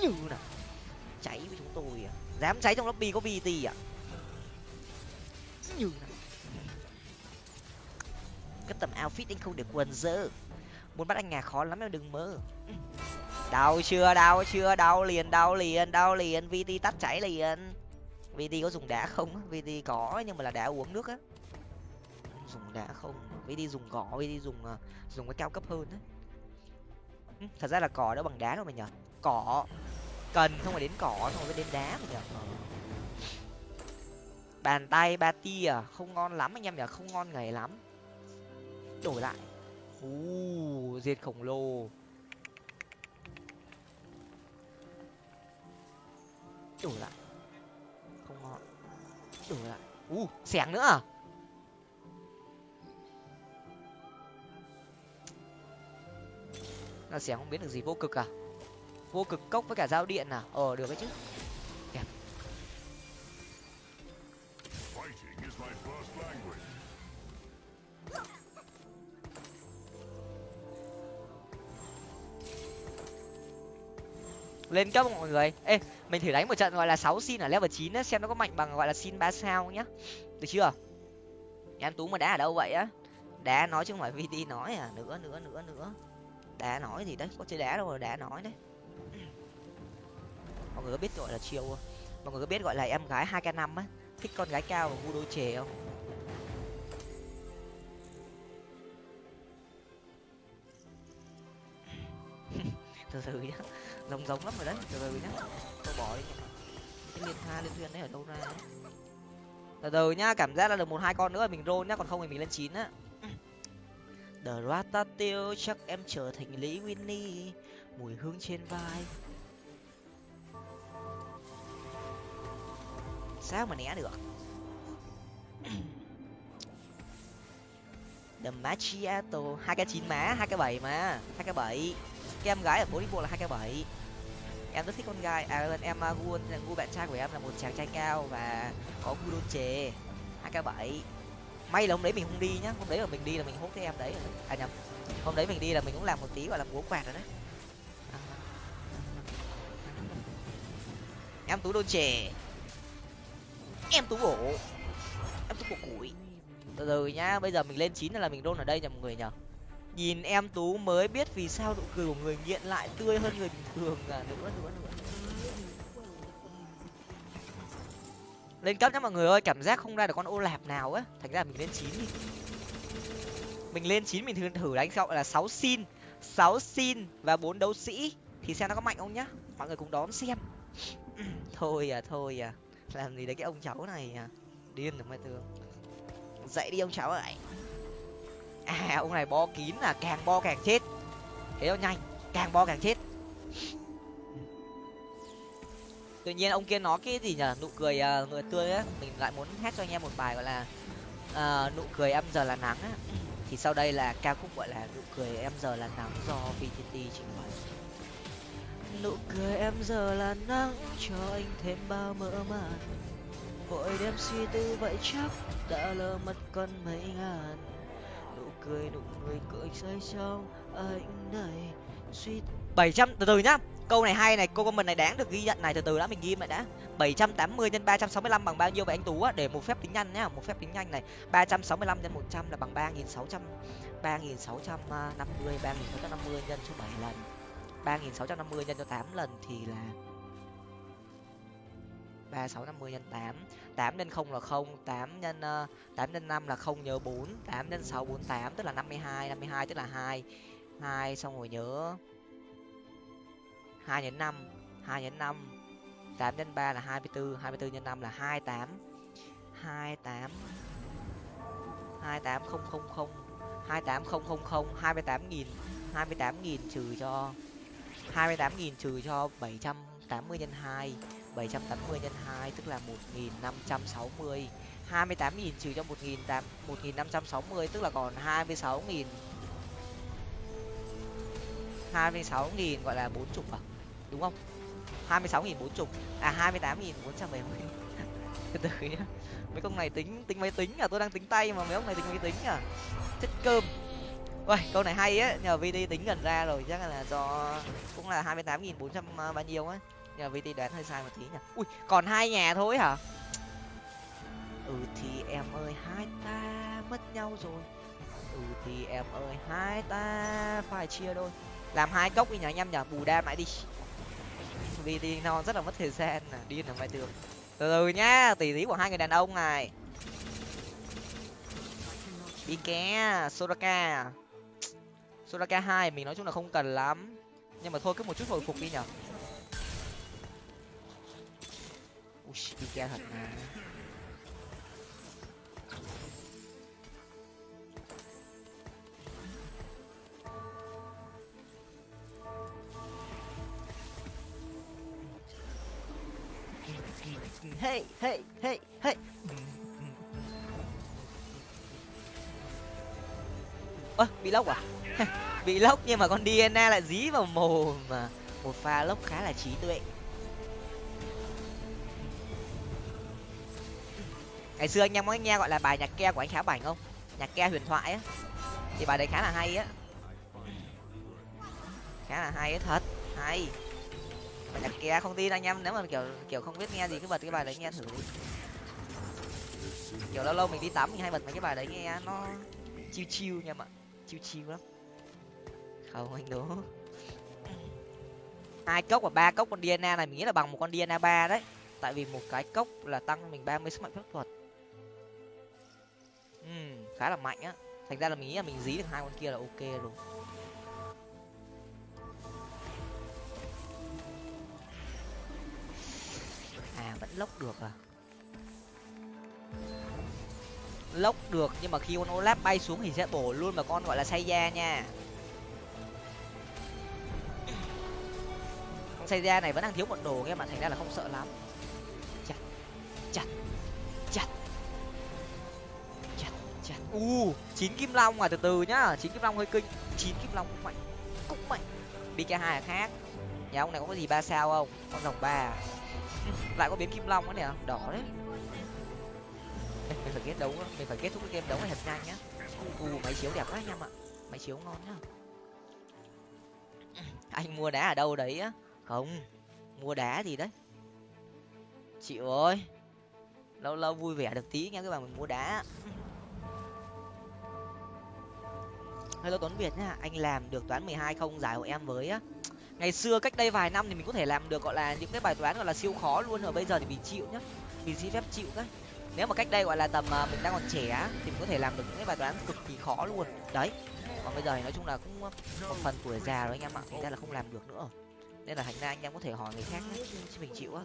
như nào. Cháy với chúng tôi à. Dám cháy trong lobby có vt à? Như nào. Cái tầm outfit anh không được quần dơ. Muốn bắt anh nhà khó lắm em, đừng mơ. Đau chưa đau chưa? Đau liền đau liền đau liền. Vt tắt cháy liền vd có dùng đá không vd có, nhưng mà là đá uống nước á. Dùng đá không? Vd dùng cỏ vd dùng ờ, dùng cái cao cấp hơn á. Thật ra là cỏ đó bằng đá đâu mà nhở cỏ. Cần không phải đến cỏ không phải đến đá mà nhở bàn tay ba tia à? không ngon lắm anh em nhở không ngon ngày lắm. Đổi lại. U diệt khổng lồ. Đổi lại không ngon. Đổi lại. U, xẻng nữa à? Là xẻng không biết được gì, vô cực à? Vô cực cốc với cả dao điện à? Ờ được đấy chứ. Lên cấp mọi người? Ê, mình thử đánh một trận gọi là sáu xin ở level chín xem nó có mạnh bằng gọi là xin ba sao nhá. Được chưa? Em tú mà đá ở đâu vậy á? Đá nói chứ không phải vt nói à nữa nữa nữa nữa. Đá nói gì đấy, có chơi đá đâu mà đá nói đấy. Mọi người có biết gọi là chiêu không? Mọi người có biết gọi là em gái hai k năm á, thích con gái cao và ngu đôi chề không? Từ từ nhá giống giống lắm rồi đấy, từ từ nhá. Tôi bỏ đi. Cái liên tha, liên thuyền đấy ở đâu ra đấy? Từ từ nhá, cảm giác là được một hai con nữa, mình roll nhá, còn không thì mình lên chín á. The Ratatouille chắc em trở thành Lý Winnie, mùi hương trên vai. Sao mà né được? The Macchiato, hai cái chín má, hai cái bảy mà hai cái bảy em gái ở bố đi bộ là hai k bảy. Em rất thích con gái. À vâng, em à, gu gu bạn trai của em là một chàng trai cao và có gu đôn chề. Hai k bảy. May là hôm đấy mình không đi nhá. Hôm đấy là mình đi là mình hốt cái em đấy. À nhầm. Hôm đấy mình đi là mình cũng làm một tí, gọi là múa quạt rồi đấy. À. Em tú đôn chè em tú bổ. Em tú bổ củi. Từ từ nhá. Bây giờ mình lên chín là mình đôn ở đây nhầm người nhở nhìn em tú mới biết vì sao nụ cười của người nghiện lại tươi hơn người bình thường à. Nữa nữa nữa lên cấp nhá mọi người ơi, cảm giác không ra được con ô lạp nào á. Thành ra mình lên chín đi. Mình lên chín mình thử thử đánh gọi là sáu xin. Sáu xin và bốn đấu sĩ. Thì xem nó có mạnh không nhá. Mọi người cùng đón xem. Thôi à thôi à. Làm gì đấy cái ông cháu này à. Điên rồi mai tường dậy đi ông cháu ơi à ông này bo kín là càng bo càng chết. Thế nó nhanh càng bo càng chết. Tự nhiên ông kia nói cái gì nhở? Nụ cười à, uh, người tươi á mình lại muốn hát cho anh em một bài gọi là uh, nụ cười em giờ là nắng á. Thì sau đây là ca khúc gọi là nụ cười em giờ là nắng do vtt trình bày. Nụ cười em giờ là nắng cho anh thêm bao mơ màng. Vội đem suy tư vậy chắc đã lỡ mất con mấy ngàn cười, nụ cười cười rơi trong anh này suy bảy trăm, từ từ nhá. Câu này hay này câu comment này đáng được ghi nhận này, từ từ đã, mình ghi lại đã. 780 nhân 365 bằng bao nhiêu vậy anh tú á? Để một phép tính nhanh nhá, một phép tính nhanh này. 365 nhân 100 là bằng 3600 3650 3650 nhân số 7 lần. 3650 nhân cho 8 lần thì là ba sáu năm mươi nhân 8 tám nhân không là không, tám nhân ờ, tám nhân năm là không nhớ bốn, tám nhân sáu bốn tám, tức là năm mươi hai, năm mươi hai tức là hai hai xong rồi nhớ hai nhân năm, hai nhân năm, tám nhân ba là hai mươi bốn hai mươi bốn nhân năm là hai tám hai tám hai tám không không không, hai tám không không không, hai mươi tám nghìn, hai mươi tám nghìn trừ cho, hai mươi tám nghìn trừ cho bảy trăm tám mươi nhân hai. 780 nhân 2 tức là 1560 28.000 trừ cho 1.560 tức là còn 26.000 26.000 gọi là 40 à đúng không? 26.000 40 à 28.470 từ từ nhá. Mấy con này tính tính máy tính à? Tôi đang tính tay mà mấy ông này tính máy tính à? Chất cơm. Uầy, câu này hay á, nhờ VD tính gần ra rồi, chắc là do cũng là 28.400 à, bao nhiêu á nhờ vt đoán hơi sai một tí nhỉ. Ui, còn hai nhà thôi hả? Ừ thì em ơi, hai ta mất nhau rồi. Ừ thì em ơi, hai ta phải chia đôi. Làm hai cốc đi nhỉ anh em nhỉ, bù đam lại đi. Vt nó rất là mất thời gian nè điên ở ngoài tường từ từ nhá tỷ tí của hai người đàn ông này. Đi ké, soraka. Soraka hai, mình nói chung là không cần lắm. Nhưng mà thôi, cứ một chút hồi phục đi nhở đi chơi thật mà hey hey hey hey. Ơ, bị lốc à? Bị lốc nhưng mà con dna lại dí vào mồm mà. Một pha lốc khá là trí tuệ. Ngày xưa anh em có nghe gọi là bài nhạc ke của anh khá bảnh không? Nhạc ke huyền thoại á. Thì bài đấy khá là hay á. Khá là hay á, thật. Hay. Bài nhạc ke không tin anh em, nếu mà kiểu kiểu không biết nghe gì, cứ bật cái bài đấy nghe thử kiểu lâu lâu mình đi tắm mình hay bật mấy cái bài đấy nghe nó chiêu chiêu nha mọi chiêu chiêu lắm. Không, anh đố. Hai cốc và ba cốc con dna này mình nghĩ là bằng một con dna ba đấy. Tại vì một cái cốc là tăng mình ba mươi sức mạnh phép thuật ừ, khá là mạnh á. Thành ra là mình nghĩ là mình dí được hai con kia là ok rồi à vẫn lốc được à? Lốc được nhưng mà khi con olap bay xuống thì sẽ bổ luôn vào con gọi là say da nha. Con say da này vẫn đang thiếu một đồ nghe mà thành ra là không sợ lắm. Chặt chặt. Chặt u chín kim long à từ từ nhá. Chín kim long hơi kinh. Chín kim long cũng mạnh. Cũng mạnh. Cái hai là khác. Nhà ông này có cái gì ba sao không? Con rồng ba à? lại có biến kim long nữa nè. Đỏ đấy. Mình phải kết đấu mình phải kết thúc cái game đấu này thật nhanh nhá. U máy chiếu đẹp quá anh em ạ. Máy chiếu ngon nhá. Anh mua đá ở đâu đấy á? Không mua đá gì đấy? Chịu ơi lâu lâu vui vẻ được tí nha các bạn mình mua đá hello tuấn việt nhá, anh làm được toán mười hai không, giải hộ em với á. Ngày xưa cách đây vài năm thì mình có thể làm được gọi là những cái bài toán gọi là siêu khó luôn rồi bây giờ thì mình chịu nhá. Mình xin phép chịu đấy. Nếu mà cách đây gọi là tầm à, mình đang còn trẻ thì mình có thể làm được những cái bài toán cực kỳ khó luôn. Đấy, còn bây giờ thì nói chung là cũng à, một phần tuổi già rồi anh em ạ, thành ra là không làm được nữa. Nên là thành ra anh em có thể hỏi người khác chứ mình chịu á.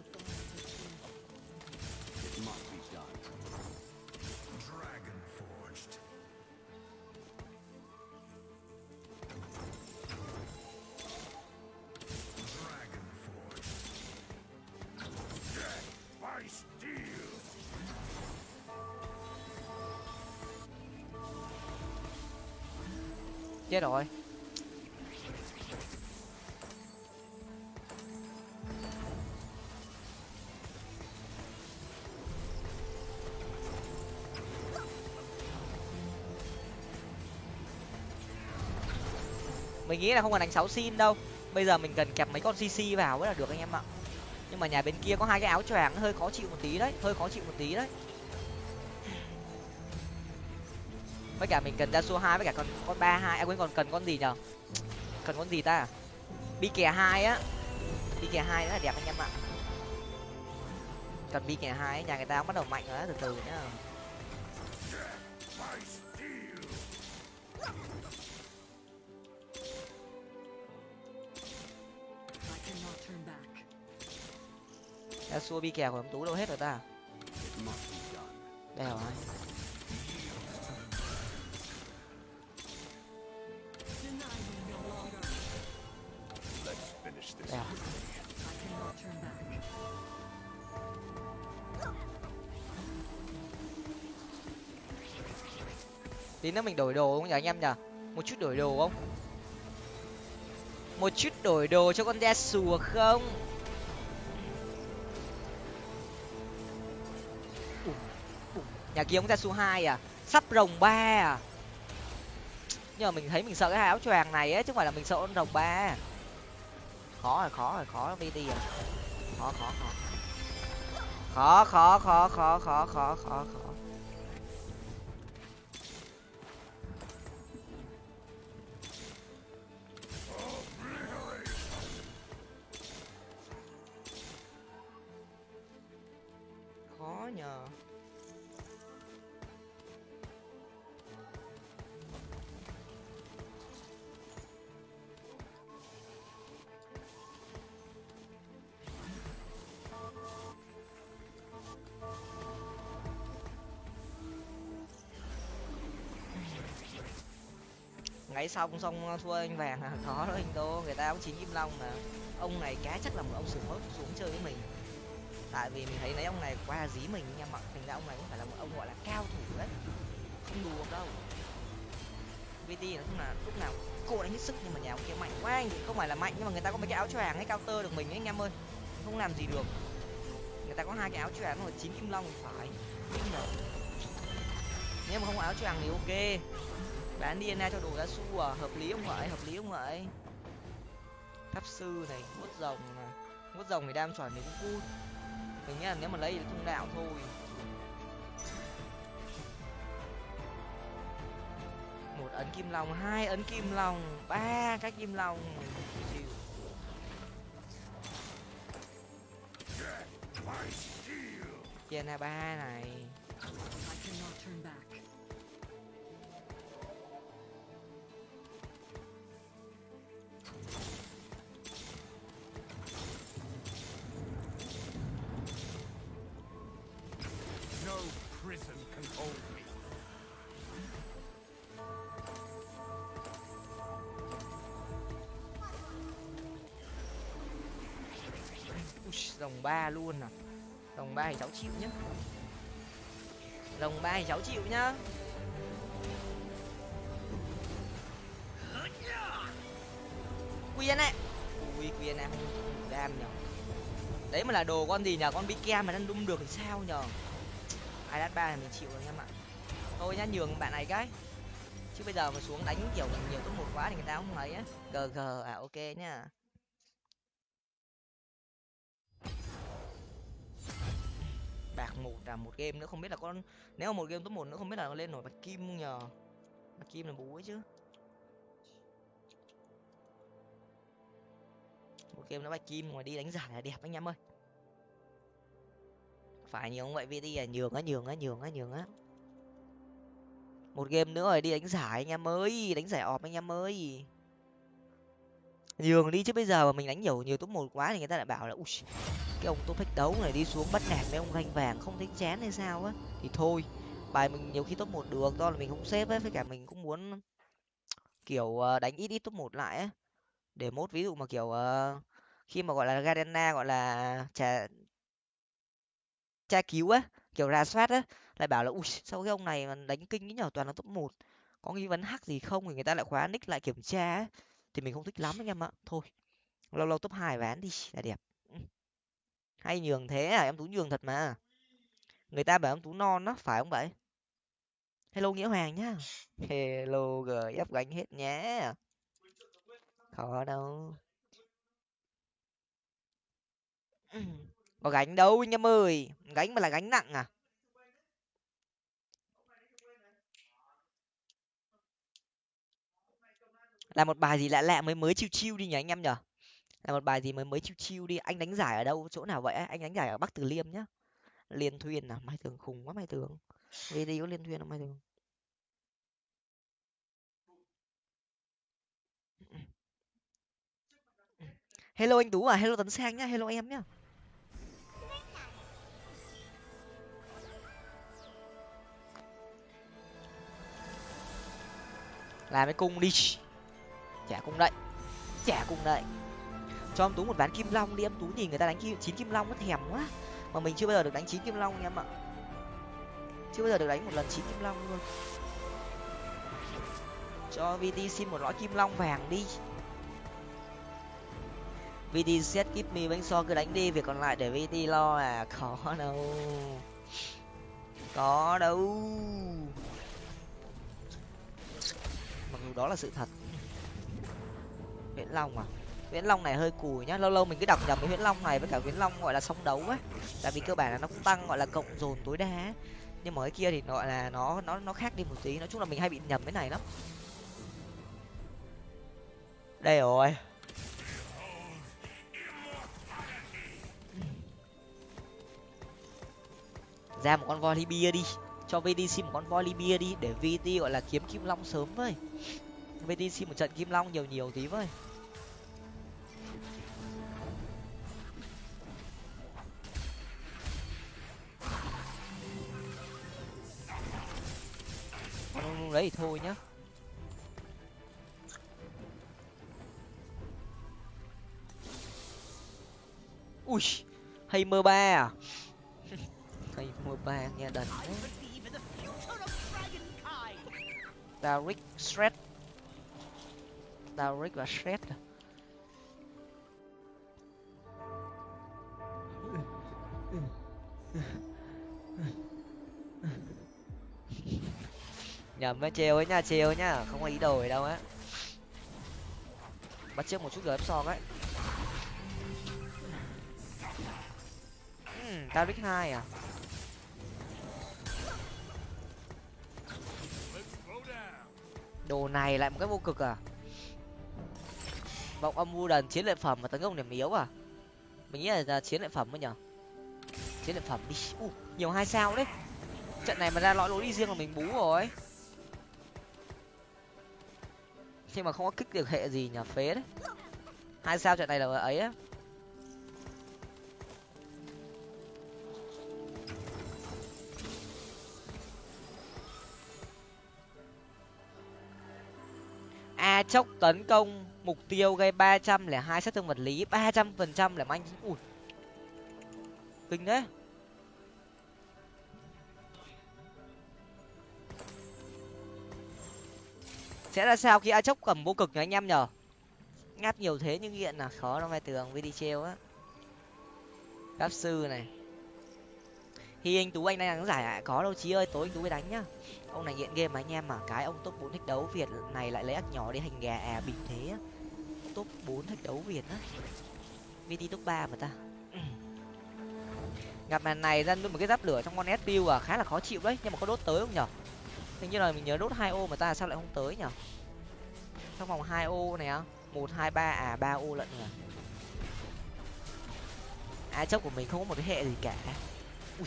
Chết rồi. Mình nghĩ là không cần đánh sáu xin đâu. Bây giờ mình cần kẹp mấy con cc vào mới là được anh em ạ. Nhưng mà nhà bên kia có hai cái áo choàng, hơi khó chịu một tí đấy, hơi khó chịu một tí đấy. Với cả mình cần ra số hai, với cả con con ba hai. À quên, còn cần con gì nhở cần con gì ta? Bi kè hai á. Bi kè hai rất là đẹp anh em ạ. Cần bi kè hai nhà người ta cũng bắt đầu mạnh rồi đó từ từ nhá. Ra xua bi kè của ông tú đâu hết rồi ta? Đây rồi tí nữa mình đổi đồ không nhỉ anh em nhỉ? Một chút đổi đồ không? Một chút đổi đồ cho con đe sùa không? Nhà kia ông ra sùa hai à? Sắp rồng ba à? Nhưng mà mình thấy mình sợ cái áo choàng này ấy, chứ không phải là mình sợ con rồng ba à. khó rồi khó rồi, khó vt à khó khó khó. Khó khó khó khó khó khó khó khó. Cái xong xong ờ, thua anh vàng à khó đó anh đô, người ta cũng chín kim long mà. Ông này cá chắc là một ông sửng hốt xuống chơi với mình. Tại vì mình thấy lấy ông này qua dí mình nha mọi thành ra ông này cũng phải là một ông, gọi là, cao thủ đấy. Không đùa đâu. Vt nói chung là lúc nào cô đánh hết sức, nhưng mà nhà ông kia mạnh quá anh. Không phải là mạnh, nhưng mà người ta có mấy cái áo choàng hay cao tơ được mình ấy, anh em ơi. Không làm gì được. Người ta có hai cái áo choàng rồi chín kim long phải. Nhưng mà nếu mà không có áo choàng thì ok bán DNA cho đồ gia su à hợp lý không vậy hợp lý không vậy tháp sư này vuốt rồng này vuốt rồng thì đam chuẩn thì cũng vui mình nghĩ là nếu mà lấy thì thông đạo thôi một ấn kim long hai ấn kim long ba cái kim long chịu DNA ba này Ui, rồng ba luôn à? Lồng ba thì cháu chịu nhá. Lồng ba thì cháu chịu nhá. Quyên ấy. Ui quyên em không đam nhở. Đấy mà là đồ con gì nhở? Con bikem mà đang đung được thì sao nhở? Ai đắt ba thì mình chịu rồi em ạ. Thôi nhá nhường bạn này cái. Chứ bây giờ mà xuống đánh kiểu nhiều top một quá thì người ta không lấy. á. Gg à ok nhá. Bạc một là một game nữa, không biết là con nếu mà một game top một nữa, không biết là lên nổi bạch kim không nhờ? Bạch kim là bú ấy chứ. Một game nó bạch kim mà đi đánh giải là đẹp anh em ơi. Phải nhiều không vậy? Vì đi là nhường á nhường á nhường á nhường á. Một game nữa rồi đi đánh giải anh em ơi, đánh giải ọp anh em ơi. Nhường đi chứ bây giờ mà mình đánh nhiều nhiều top một quá thì người ta lại bảo là, ui cái ông top thách đấu này đi xuống bắt nạt mấy ông ganh vàng không thấy chán hay sao á, thì thôi, bài mình nhiều khi top một được, do là mình không xếp ấy với cả mình cũng muốn, kiểu ờ, đánh ít ít top một lại á để mốt ví dụ mà, kiểu ờ, khi mà gọi là Gardena gọi là trả tra cứu á, kiểu rà soát á, lại bảo là ui, sao cái ông này mà đánh kinh cái nhở, toàn là top một, có nghi vấn hack gì không thì người ta lại khóa nick lại kiểm tra ấy. thì mình không thích lắm anh em ạ, thôi, lâu lâu top hai ván đi, là đẹp hay nhường thế à? Em tú nhường thật mà. Người ta bảo em tú non á phải không vậy? Hello nghĩa hoàng nhá. Hello gf gánh hết nhé khó đâu. Có gánh đâu anh em ơi. Gánh mà là gánh nặng à? Là một bài gì lạ lạ mới mới chiêu chiêu đi nhỉ anh em nhở là một bài gì mới mới chiêu chiêu đi. Anh đánh giải ở đâu? Chỗ nào vậy anh đánh giải ở bắc từ liêm nhá. Liên thuyên à? Mai tường khùng quá, mai tường. Video đi liên thuyên à mai tường? Hello anh tú à? Hello tấn sang nhá. Hello em nhá. Làm cái cung đi. Trả cung đậy. Trả cung đậy cho em tú một ván kim long đi, em tú nhìn người ta đánh kim, chín kim long nó thèm quá. Mà mình chưa bao giờ được đánh chín kim long em ạ. Chưa bao giờ được đánh một lần chín kim long luôn. Cho vt xin một lõi kim long vàng đi. Vt set kíp me bánh so cứ đánh đi, việc còn lại để vt lo à khó đâu. Có đâu. Mặc dù đó là sự thật. Nguyễn long à? Viễn long này hơi cùi nhá. Lâu lâu mình cứ đọc nhầm cái viễn long này với cả viễn long gọi là song đấu ấy. Tại vì cơ bản là nó cũng tăng gọi là cộng dồn tối đa nhưng mà cái kia thì gọi là nó nó nó khác đi một tí. Nói chung là mình hay bị nhầm cái này lắm. Đây rồi. Ra một con voi libya đi. Cho vdc một con voi libya đi để vt gọi là kiếm kim long sớm với. Vdc một trận kim long nhiều nhiều tí với. Không lấy thì thôi nhá. Ui, hay mơ ba à? Hay mơ ba, nghe đần I believe in Shred Daric và Shred à? Nhầm với trêu ấy nha trêu nhá không có ý đồ gì đâu á. Bắt trước một chút gớm son ấy. Ừ, Daric hai à? Đồ này lại một cái vô cực à? Vọng âm vu đần chiến lợi phẩm và tấn công điểm yếu à? Mình nghĩ là, là chiến lợi phẩm mới nhở? Chiến lợi phẩm đi. U nhiều hai sao đấy. Trận này mà ra lõi lối đi riêng là mình bú rồi. Nhưng mà không có kích được hệ gì nhà phế đấy. Hai sao trận này là ấy á. A chốc tấn công, mục tiêu gây ba trăm lẻ hai sát thương vật lý, ba trăm phần trăm là anh ui. Kinh đấy. Sẽ ra sao khi a chốc cầm vô cực nhỉ anh em nhở? Ngáp nhiều thế nhưng hiện là khó nó mai tường với đi treo á. Pháp sư này. Khi anh tú, anh đang đánh giải có đâu chí ơi, tối anh tú mới đánh nhá. Ông này nghiện game mà anh em mà. Cái ông top bốn thích đấu việt này lại lấy ác nhỏ đi hành gà à bình thế á. Top bốn thích đấu việt á. Vt top ba mà ta. Gặp màn này ra luôn một cái giáp lửa trong con s à khá là khó chịu đấy. Nhưng mà có đốt tới không nhở? Hình như là mình nhớ đốt hai ô mà ta sao lại không tới nhở trong vòng hai ô này á, một, hai, ba à ba ô lận nhỉ a chốc của mình không có một cái hệ gì cả. Ui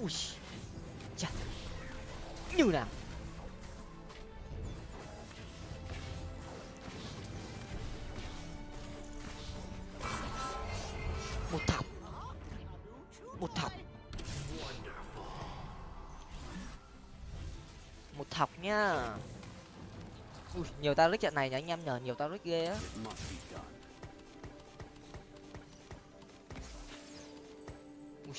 ui, chà. Như nào? Một thọc. Một thọc. Một thọc nhá ui, nhiều tao lít trận này nhá anh em nhờ nhiều tao lít ghê á. Ui.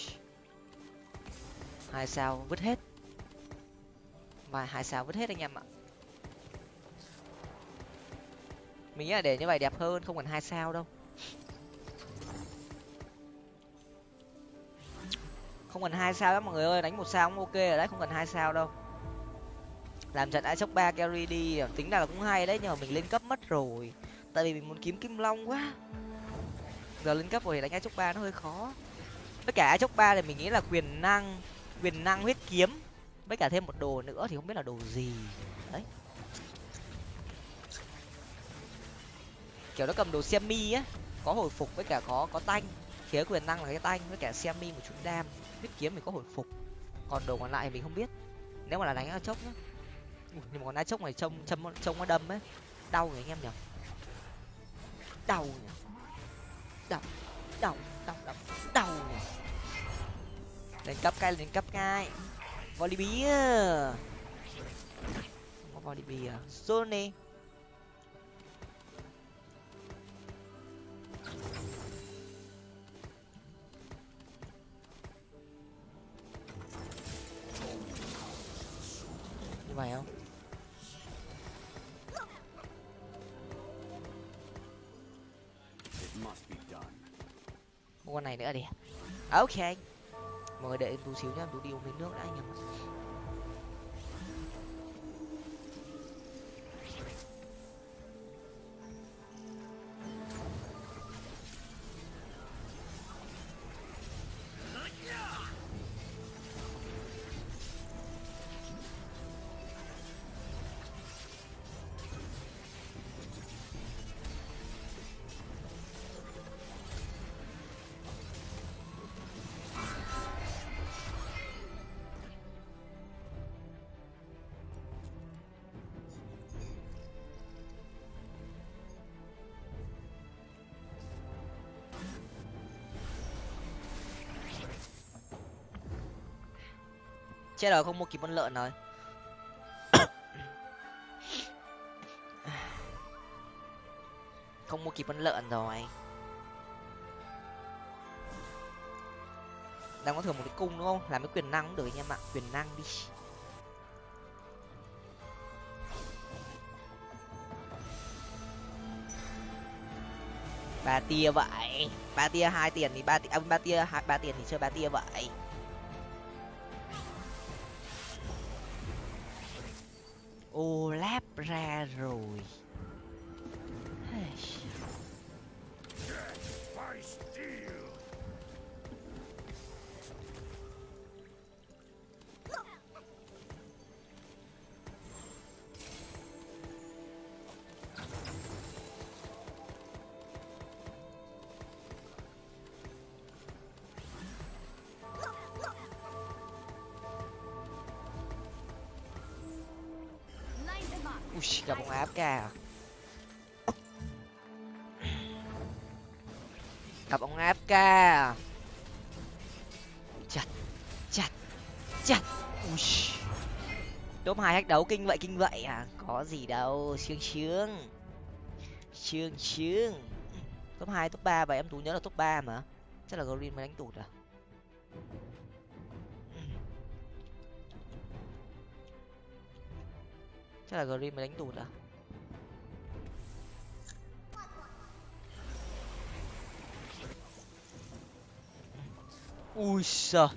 Hai sao vứt hết. Mà hai sao vứt hết anh em ạ. Mình nghĩ là để như vậy đẹp hơn, không cần hai sao đâu. Không cần hai sao đó, mọi người ơi, đánh một sao cũng ok rồi đấy, không cần hai sao đâu làm trận ai sốc ba carry đi, tính ra là cũng hay đấy, nhưng mà mình lên cấp mất rồi. Tại vì mình muốn kiếm kim long quá. Giờ lên cấp rồi thì đánh ai sốc ba nó hơi khó. Tất cả ai sốc ba thì mình nghĩ là quyền năng quyền năng huyết kiếm, với cả thêm một đồ nữa thì không biết là đồ gì. Đấy. Kiểu nó cầm đồ semi á, có hồi phục với cả có có tanh. Khía quyền năng là cái tanh với cả semi một chút đam. Huyết kiếm mình có hồi phục. Còn đồ còn lại thì mình không biết. Nếu mà là đánh ai chốc nhá Ui, nhưng mà còn đá chốc này trông trông trông nó đâm ấy. Đau người anh em nhở đau nhỉ? Đau đau đau đau đau nhỉ? Lên cấp cai lên cấp cay Volibear không có Volibear Sony như vậy không? Này nữa đi. Ok. Mọi người đợi em tú xíu nhá em tú đi uống miếng nước đã anh em chết rồi, không mua kịp con lợn rồi. Không mua kịp con lợn rồi. Đang có thưởng một cái cung đúng không? Làm cái quyền năng cũng được anh em ạ. Quyền năng đi. Ba tia vậy. Ba tia hai tiền thì ba tia à, ba tia hai ba tiền thì chơi ba tia vậy. Top đấu kinh vậy kinh vậy à? Có gì đâu sướng sướng. Sướng sướng. Top hai, top ba và em tú nhớ là top ba mà. Chắc là green mới đánh tụt à? Chắc là green mới đánh tụt à? Ui giời.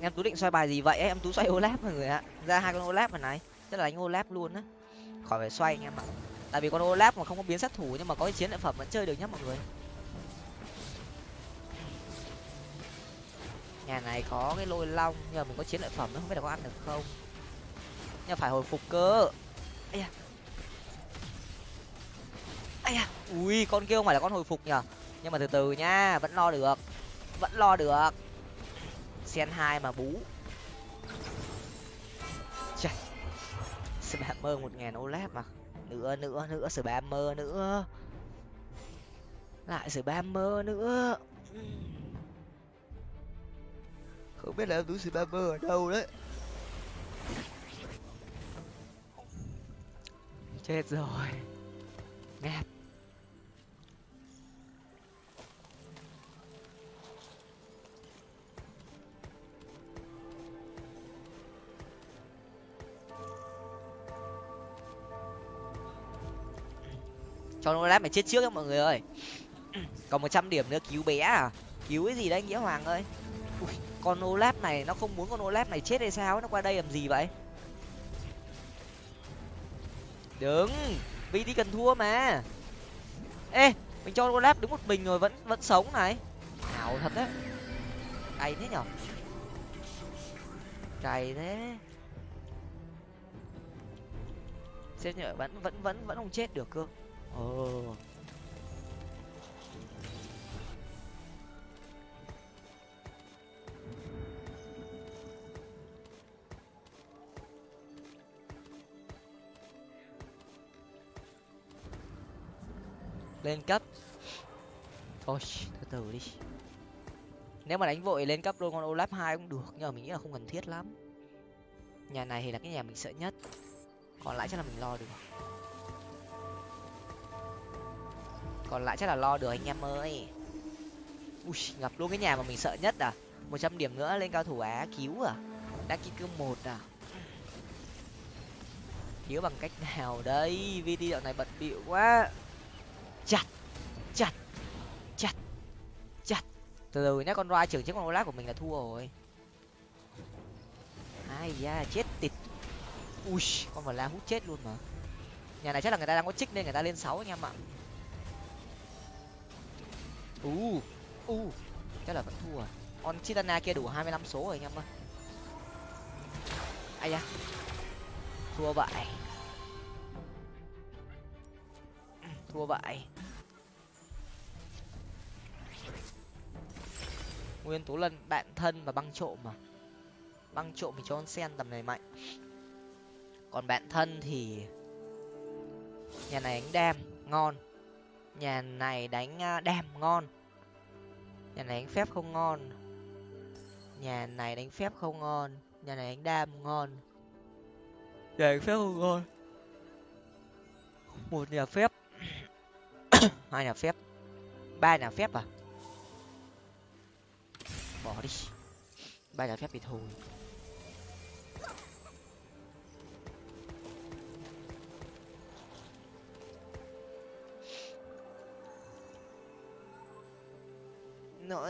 Em tú định xoay bài gì vậy em tú xoay olap mọi người ạ. Ra hai con olap mà này. Tức là đánh olap luôn á. Khỏi phải xoay anh em ạ. Tại vì con olap mà không có biến sát thủ nhưng mà có cái chiến lợi phẩm vẫn chơi được nhá mọi người. Nhà này có cái lôi long nhưng mà mình có chiến lợi phẩm nó không biết là có ăn được không? Nhưng phải hồi phục cơ. Ây da. Ây da. Ui, con kia không phải là con hồi phục nhở? Nhưng mà từ từ nhá vẫn lo được. Vẫn lo được sen hai mà bú. Chà. spammer một ngàn olap mà. Nữa nữa nữa spammer nữa. Lại spammer nữa. Không biết là em túi spammer ở đâu đấy. Chết rồi. Ngáp cho olaf mày chết trước ấy mọi người ơi. Còn một trăm điểm nữa cứu bé à? Cứu cái gì đấy nghĩa hoàng ơi? Ui, con olaf này nó không muốn con olaf này chết hay sao nó qua đây làm gì vậy? Đừng vì đi cần thua mà. Ê mình cho olaf đứng một mình rồi vẫn vẫn sống này. Ảo thật đấy. Cay thế nhở? Cày thế. Xem nhở vẫn vẫn vẫn vẫn không chết được cơ ồ lên cấp. Thôi, từ từ đi. Nếu mà đánh vội lên cấp luôn con olaf hai cũng được, nhưng mà mình nghĩ là không cần thiết lắm. Nhà này thì là cái nhà mình sợ nhất. Còn lại chắc là mình lo được. Còn lại chắc là lo được anh em ơi. Ui, ngập luôn cái nhà mà mình sợ nhất à. Một trăm điểm nữa lên cao thủ á, cứu à. Đã ký cương một à. Cứu bằng cách nào đây? Vt dạo này bận bịu quá. Chặt chặt chặt chặt. Từ từ nhá, con roi trưởng chiếc con olaf của mình là thua rồi. Ai da, chết tịt. Ui, con mà la hút chết luôn mà. Nhà này chắc là người ta đang có trích nên người ta lên sáu anh em ạ u u. Chắc là vẫn thua à. con chitana kia đủ hai mươi lăm số rồi anh em ơi. Ai da. Thua vậy. Thua vậy. Nguyên tố lân, bạn thân và băng trộm mà. Băng trộm thì cho con sen tầm này mạnh. Còn bạn thân thì nhà này đánh đam, ngon nhà này đánh đàm ngon. Nhà này đánh phép không ngon. Nhà này đánh phép không ngon. Nhà này đánh đam ngon. Nhà đánh phép không ngon. Một nhà phép. Hai nhà phép. Ba nhà phép à? Bỏ đi. Ba nhà phép thì thôi.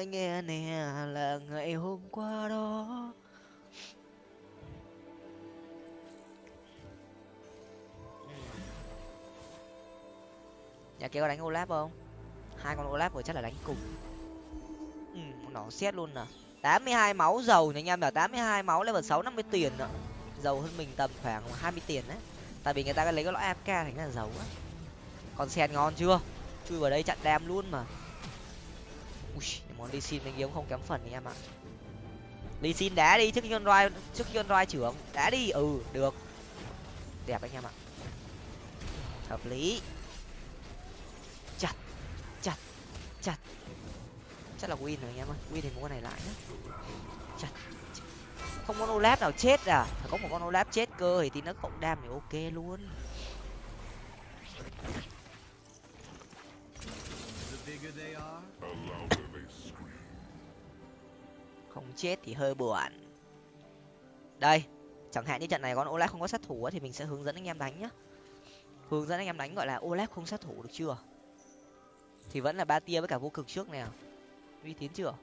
Nói nghe nè, là ngày hôm qua đó. Nhà kia có đánh olap không? Hai con olap vừa chắc là đánh cùng. Ừ nó xét luôn nè tám mươi hai máu dầu nha anh em là tám mươi hai máu level sáu, năm mươi tiền nữa dầu hơn mình tầm khoảng hai mươi tiền đấy. Tại vì người ta lấy cái lõi afk thành ra là dầu á còn sen ngon chưa? Chui vào đây chặn đam luôn mà. Ui món ly xin mình kiếm không kém phần anh em ạ. Ly xin đá đi trước khi con roi trước khi con roi trưởng. Đá đi ừ được. Đẹp anh em ạ. Hợp lý. Chặt chặt chặt. Chắc là win rồi anh em ơi. Win thì mua con này lại nhé chặt không có olaf nào chết à. Phải có một con olaf chết cơ thì tí nó cộng đam thì ok luôn không chết thì hơi buồn. Đây, chẳng hạn như trận này con olaf không có sát thủ thì mình sẽ hướng dẫn anh em đánh nhá. Hướng dẫn anh em đánh gọi là olaf không sát thủ được chưa? Thì vẫn là ba tia với cả vô cực trước nè. Uy tín chưa?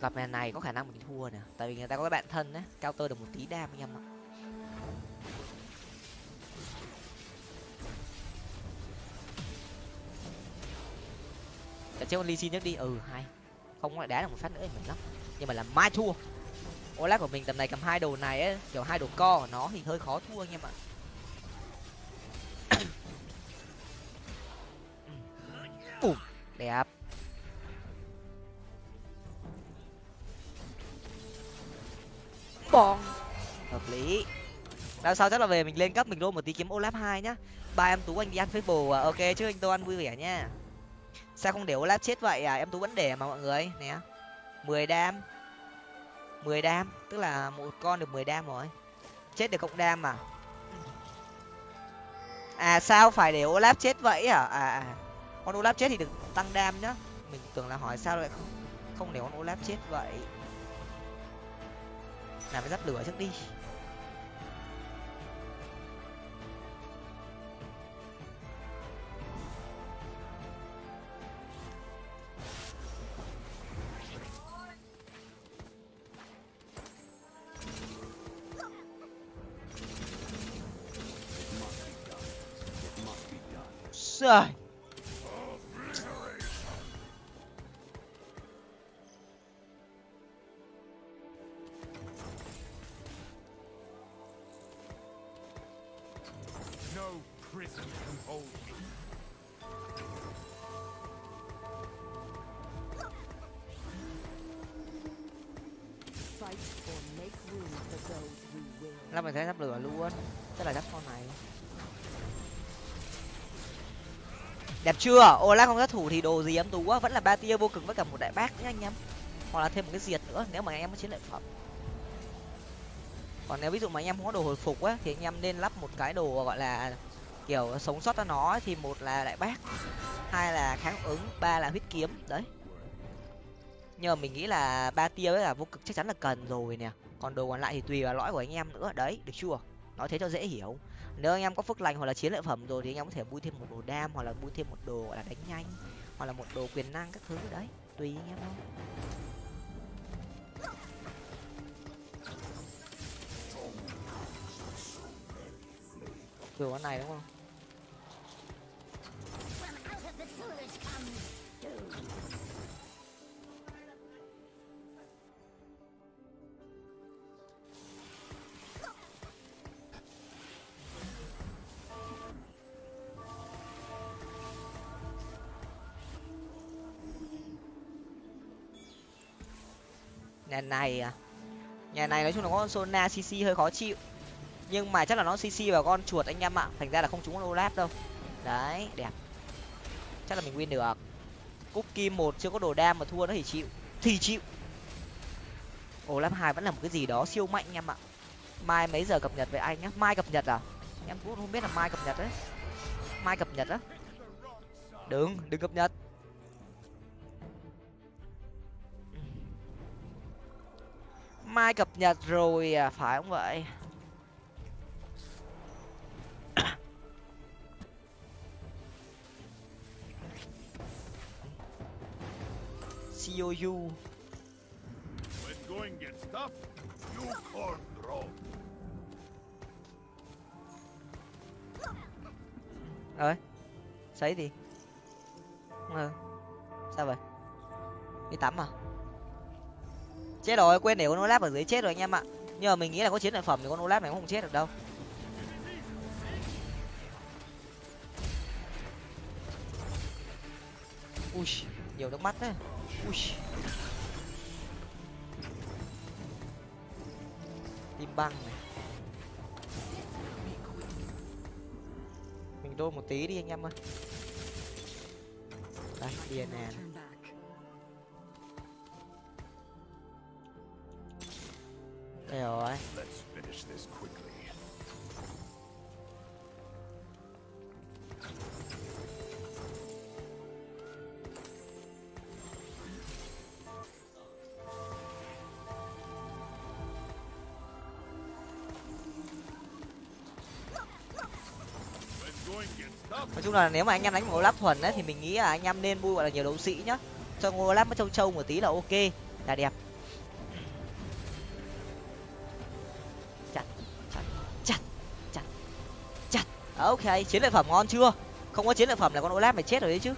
Gặp màn này có khả năng mình thua nè, tại vì người ta có cái bạn thân đấy cao tơ được một tí đam anh em ạ. Để chơi con ly xin nhất đi. Ừ hay. Không lại đá được một phát nữa thì mình lắm. Nhưng mà làm mai thua. Olaf của mình tầm này cầm hai đồ này ấy, kiểu hai đồ co của nó thì hơi khó thua anh em ạ. Ủm, đẹp. Bong. Hợp lý. Đằng sau chắc là về mình lên cấp mình roll một tí kiếm olaf hai nhá. Ba em tú anh đi ăn facebook à. Ok chứ anh tô ăn vui vẻ nha sao không để olaf chết vậy à? Em tú vẫn để mà mọi người. Nè mười đam. Mười đam tức là một con được mười đam rồi. Chết được cộng đam mà à sao phải để olaf chết vậy à? À, à. con olaf chết thì được tăng đam nhá. Mình tưởng là hỏi sao lại không không để con olaf chết vậy. Làm cái giáp lửa trước đi. Trời. Đẹp chưa? Olaf không sát thủ thì đồ gì em tú quá Vẫn là ba tia vô cực với cả một đại bác nữa anh em. Hoặc là thêm một cái diệt nữa, nếu mà anh em có chiến lợi phẩm. Còn nếu ví dụ mà anh em không có đồ hồi phục á, Thì anh em nên lắp một cái đồ gọi là, Kiểu, sống sót cho nó Thì một là đại bác, Hai là kháng ứng, ba là huyết kiếm, Đấy. Nhưng mà mình nghĩ là ba tia với cả vô cực chắc chắn là cần rồi nè. Còn đồ còn lại thì tùy vào lõi của anh em nữa, đấy, được chưa? Nói thế cho dễ hiểu nếu anh em có phước lành hoặc là chiến lợi phẩm rồi thì anh em có thể bui thêm một đồ đam hoặc là bui thêm một đồ, gọi là đánh nhanh hoặc là một đồ quyền năng các thứ đấy. Tùy anh em thôi. Từ con này đúng không? Nhà này à? Nhà này nói chung là con sona cc hơi khó chịu. Nhưng mà chắc là nó cc vào con chuột anh em ạ. Thành ra là không trúng con olaf đâu. Đấy, đẹp. Chắc là mình win được. Cúc kim một chưa có đồ đam mà thua nó thì chịu. Thì chịu. Olaf hai vẫn là một cái gì đó siêu mạnh anh em ạ. Mai mấy giờ cập nhật với anh nhá? Mai cập nhật à? Em cũng không biết là mai cập nhật đấy. Mai cập nhật á. Đừng đừng cập nhật. Mai cập nhật rồi à phải không vậy COU When going gets tough, you corn throw. ơi sấy gì ừ. sao vậy đi tắm à chết rồi, quên để con olaf ở dưới chết rồi anh em ạ. Nhưng mà mình nghĩ là có chiến lợi phẩm thì con olaf này cũng không chết được đâu. Ui, nhiều nước mắt đấy. ui. Tim băng này. Mình đôi một tí đi anh em ơi. Đây điền nè. Gets tough, nói chung là nếu mà anh em đánh một olaf thuần ấy thì mình nghĩ là anh em nên bui gọi là nhiều đấu sĩ nhá. Cho olaf nó trâu trâu một tí là ok là đẹp À, ok, chiến lợi phẩm ngon chưa? Không có chiến lợi phẩm là con olaf mày chết rồi đấy chứ.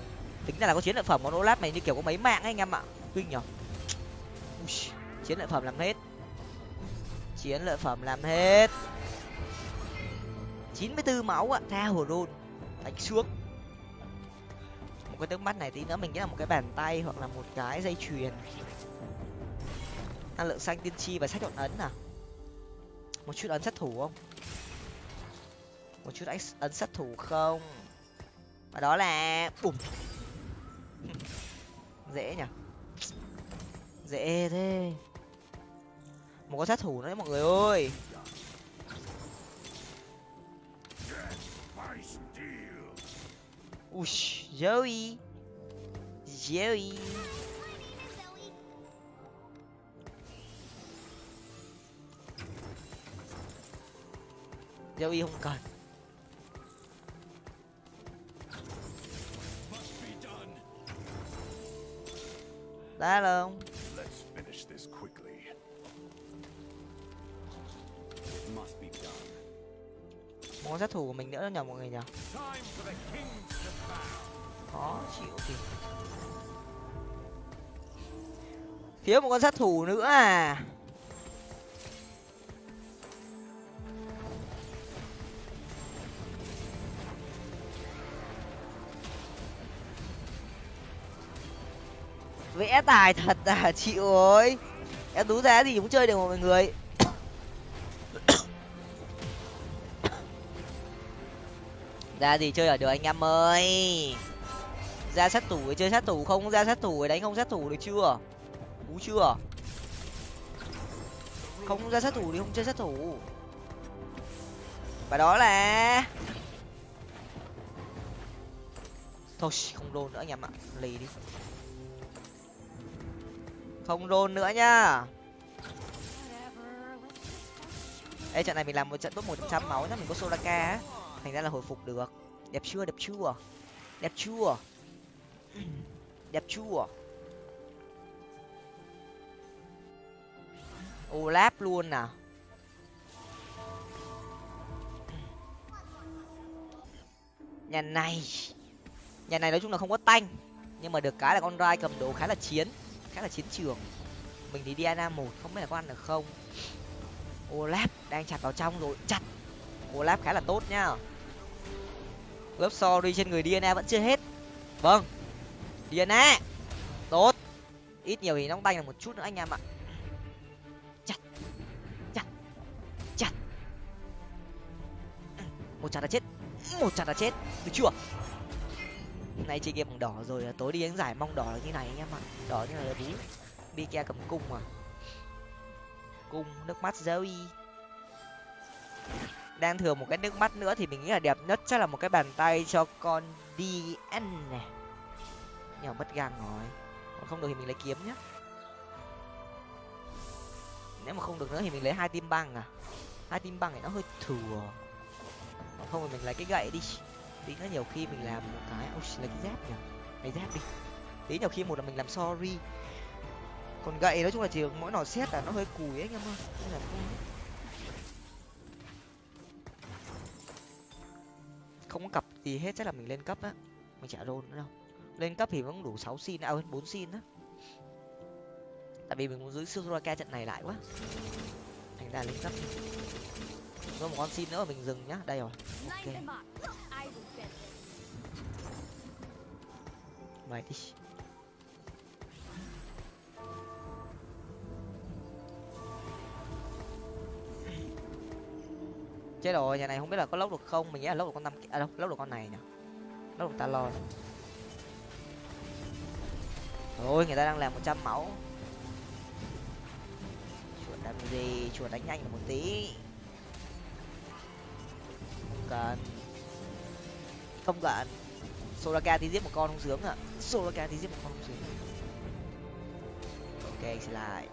Tính ra là có chiến lợi phẩm con olaf mày như kiểu có mấy mạng ấy anh em ạ. Kinh nhở. Chiến lợi phẩm làm hết. Chiến lợi phẩm làm hết. 94 máu ạ, tha hồ rôn đánh xuống. Một cái nước mắt này tí nữa mình nghĩ là một cái bàn tay hoặc là một cái dây chuyền. Năng lượng xanh tiên tri và sách độn ấn à? Một chút ấn sát thủ không? Một chút ấn- ấn sát thủ không? Và đó là bùm. Dễ nhỉ? Dễ thế. Một con sát thủ nữa đấy, mọi người ơi. By joey. Ui joey. Joey không cần. Done. một con sát thủ của mình nữa nhờ mọi người nhờ khó chịu thì thiếu một con sát thủ nữa à vẽ tài thật à chịu ơi. Em tú giá gì cũng chơi được mà mọi người. Ra gì chơi ở được anh em ơi. Ra sát thủ chơi sát thủ không? Ra sát thủ đánh không sát thủ được chưa? Cú chưa? Không, ra sát thủ thì không chơi sát thủ. Và đó là thôi, không rôn nữa anh em ạ. Lì đi không rôn nữa nhá. Ê, trận này mình làm một trận top một trăm máu nhá, mình có Solaka á. Thành ra là hồi phục được. Đẹp chưa đẹp chưa? Đẹp chưa? Đẹp chưa? Olaf luôn à. nhà này. Nhà này nói chung là không có tanh, nhưng mà được cái là con rai cầm đồ khá là chiến khá là chiến trường. Mình thì Diana một, không biết là có ăn được không. Olaf đang chặt vào trong rồi, chặt. Olaf khá là tốt nhá lớp sorry trên người Diana vẫn chưa hết. Vâng. Diana, tốt. Ít nhiều thì nóng tay là một chút nữa anh em ạ. Chặt. Chặt. Chặt. Ừ, một chặt là chết. Một chặt là chết. Được chưa? Nay chơi game bằng đỏ rồi, tối đi đánh giải mong đỏ là như này anh em ạ. Đỏ như là bú đi cầm cung mà. Cung, nước mắt Zoe. Đang thừa một cái nước mắt nữa thì mình nghĩ là đẹp nhất chắc là một cái bàn tay cho con DN này. Nhỏ mất gang rồi. Còn không được thì mình lấy kiếm nhá. Nếu mà không được nữa thì mình lấy hai tim băng à? Hai tim băng này nó hơi thừa. Còn không thì mình lấy cái gậy đi tí nữa nhiều khi mình làm một cái, ôi lấy cái giáp nhỉ? Lấy giáp đi. Tí nhiều khi một là mình làm sorry. Còn gậy nói chung là chỉ mỗi nỏ xét là nó hơi cùi ấy, anh em ơi. Nên là không không có cặp gì hết, chắc là mình lên cấp á. Mình chả rôn nữa đâu. Lên cấp thì vẫn đủ sáu xin à hơn bốn xin á. Tại vì mình muốn giữ Soraka trận này lại quá. Thành ra lên cấp có một con xin nữa, mình dừng nhá. Đây rồi. Ok. Mày đi. Chết rồi, nhà này không biết là có lốc được không? Mình nghĩ là lốc được con năm à đâu lốc được con này nhỉ? Lốc được ta lo thôi người ta đang làm một trăm máu. Chuột làm gì chuột đánh nhanh một tí không cần không cần soraka thì giết một con không sướng à soraka thì giết một con không sướng. Ok xin lại.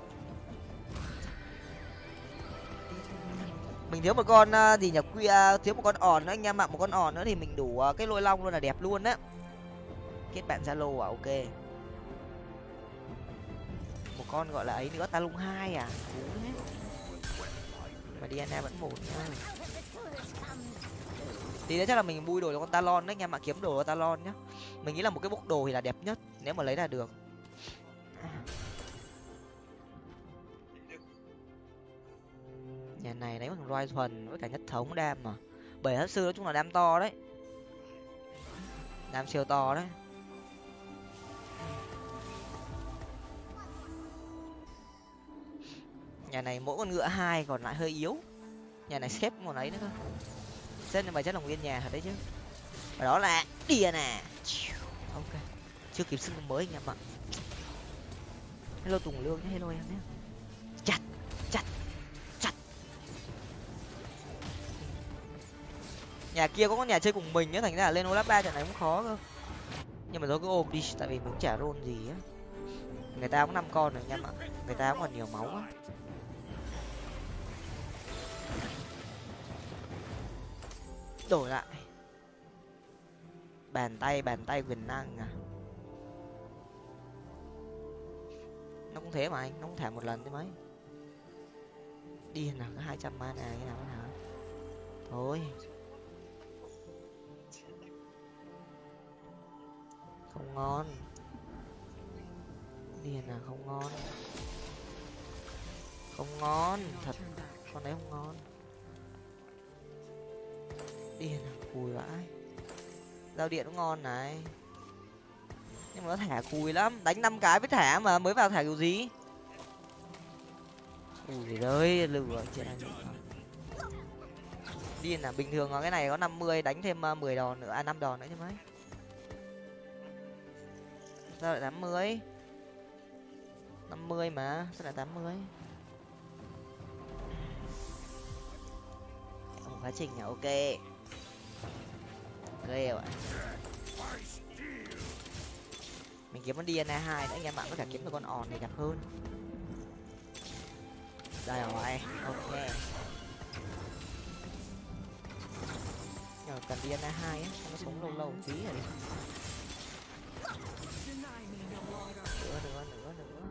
Mình thiếu một con à, gì nhỉ? Quy à, thiếu một con òn nữa, anh em ạ. Một con òn nữa thì mình đủ à, cái lôi long luôn là đẹp luôn á. Kết bạn zalo à? Ok. Một con gọi là ấy nữa ta lung hai à? Cú mà diana vẫn một thôi thì đấy chắc là mình bui đồ cho con talon đấy anh em ạ kiếm đồ cho talon nhá. Mình nghĩ là một cái bốc đồ thì là đẹp nhất, nếu mà lấy là được. Nhà này lấy bằng roi thuần với cả nhất thống đam mà. Bảy hất sư nói chung là đam to đấy. Đam siêu to đấy. Nhà này mỗi con ngựa hai còn lại hơi yếu. Nhà này xếp một ấy nữa cơ xếp nhưng mà chắc là nguyên nhà thật đấy chứ. Và đó là đìa nè. Ok, chưa kịp xưng mới anh em ạ hello tùng lương nhé, hello em nhé. Chặt chặt chặt. Nhà kia có con nhà chơi cùng mình nhá thành ra là lên olap ba trận này cũng khó cơ. Nhưng mà thôi cứ ôm đi, tại vì mình cũng chả rôn gì á. Người ta cũng năm con rồi anh em ạ người ta cũng còn nhiều máu á. Đổi lại. Bàn tay bàn tay quyền năng à? Nó cũng thế mà anh, nó cũng thả một lần thế mấy. Điên nào có hai trăm mana như nào hả? Thôi. Không ngon. Đi nào không ngon. Không ngon, thật. Con đấy không ngon điên à cùi vãi. Giao điện cũng ngon này. Nhưng mà nó thả cùi lắm. Đánh năm cái với thả mà, mới vào thả kiểu gì? Ui đấy lừa chết anh. Điên à bình thường cái này có 50 đánh thêm ờ, mười 10 đòn nữa à năm đòn nữa chứ mấy. Sao lại 80 50 mà, sao lại tám mươi? Quá trình là ok ghê vậy. Mình kiếm con DNA hai nữa, anh em bạn có thể kiếm được con òn thì đẹp hơn. Đây rồi, ok. Nhờ cần DNA hai á nó sống lâu lâu một tí rồi. Nữa nữa nữa nữa.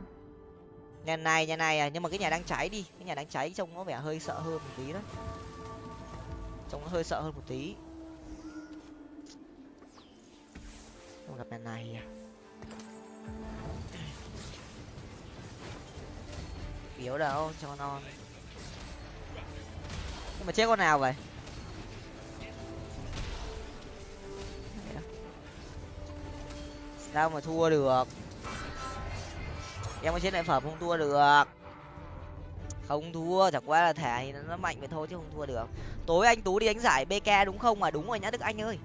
Nhà này nhà này à nhưng mà cái nhà đang cháy đi. Cái nhà đang cháy trông nó vẻ hơi sợ hơn một tí đó. Trông nó hơi sợ hơn một tí. Không gặp nhà này à? Yếu đâu, cho non. Nhưng mà chết con nào vậy? Sao mà thua được? Em có chết đại phẩm không thua được? Không thua, chẳng qua là thẻ thì nó mạnh vậy thôi chứ không thua được. Tối anh tú đi đánh giải bk đúng không? À đúng rồi nhá, đức anh ơi.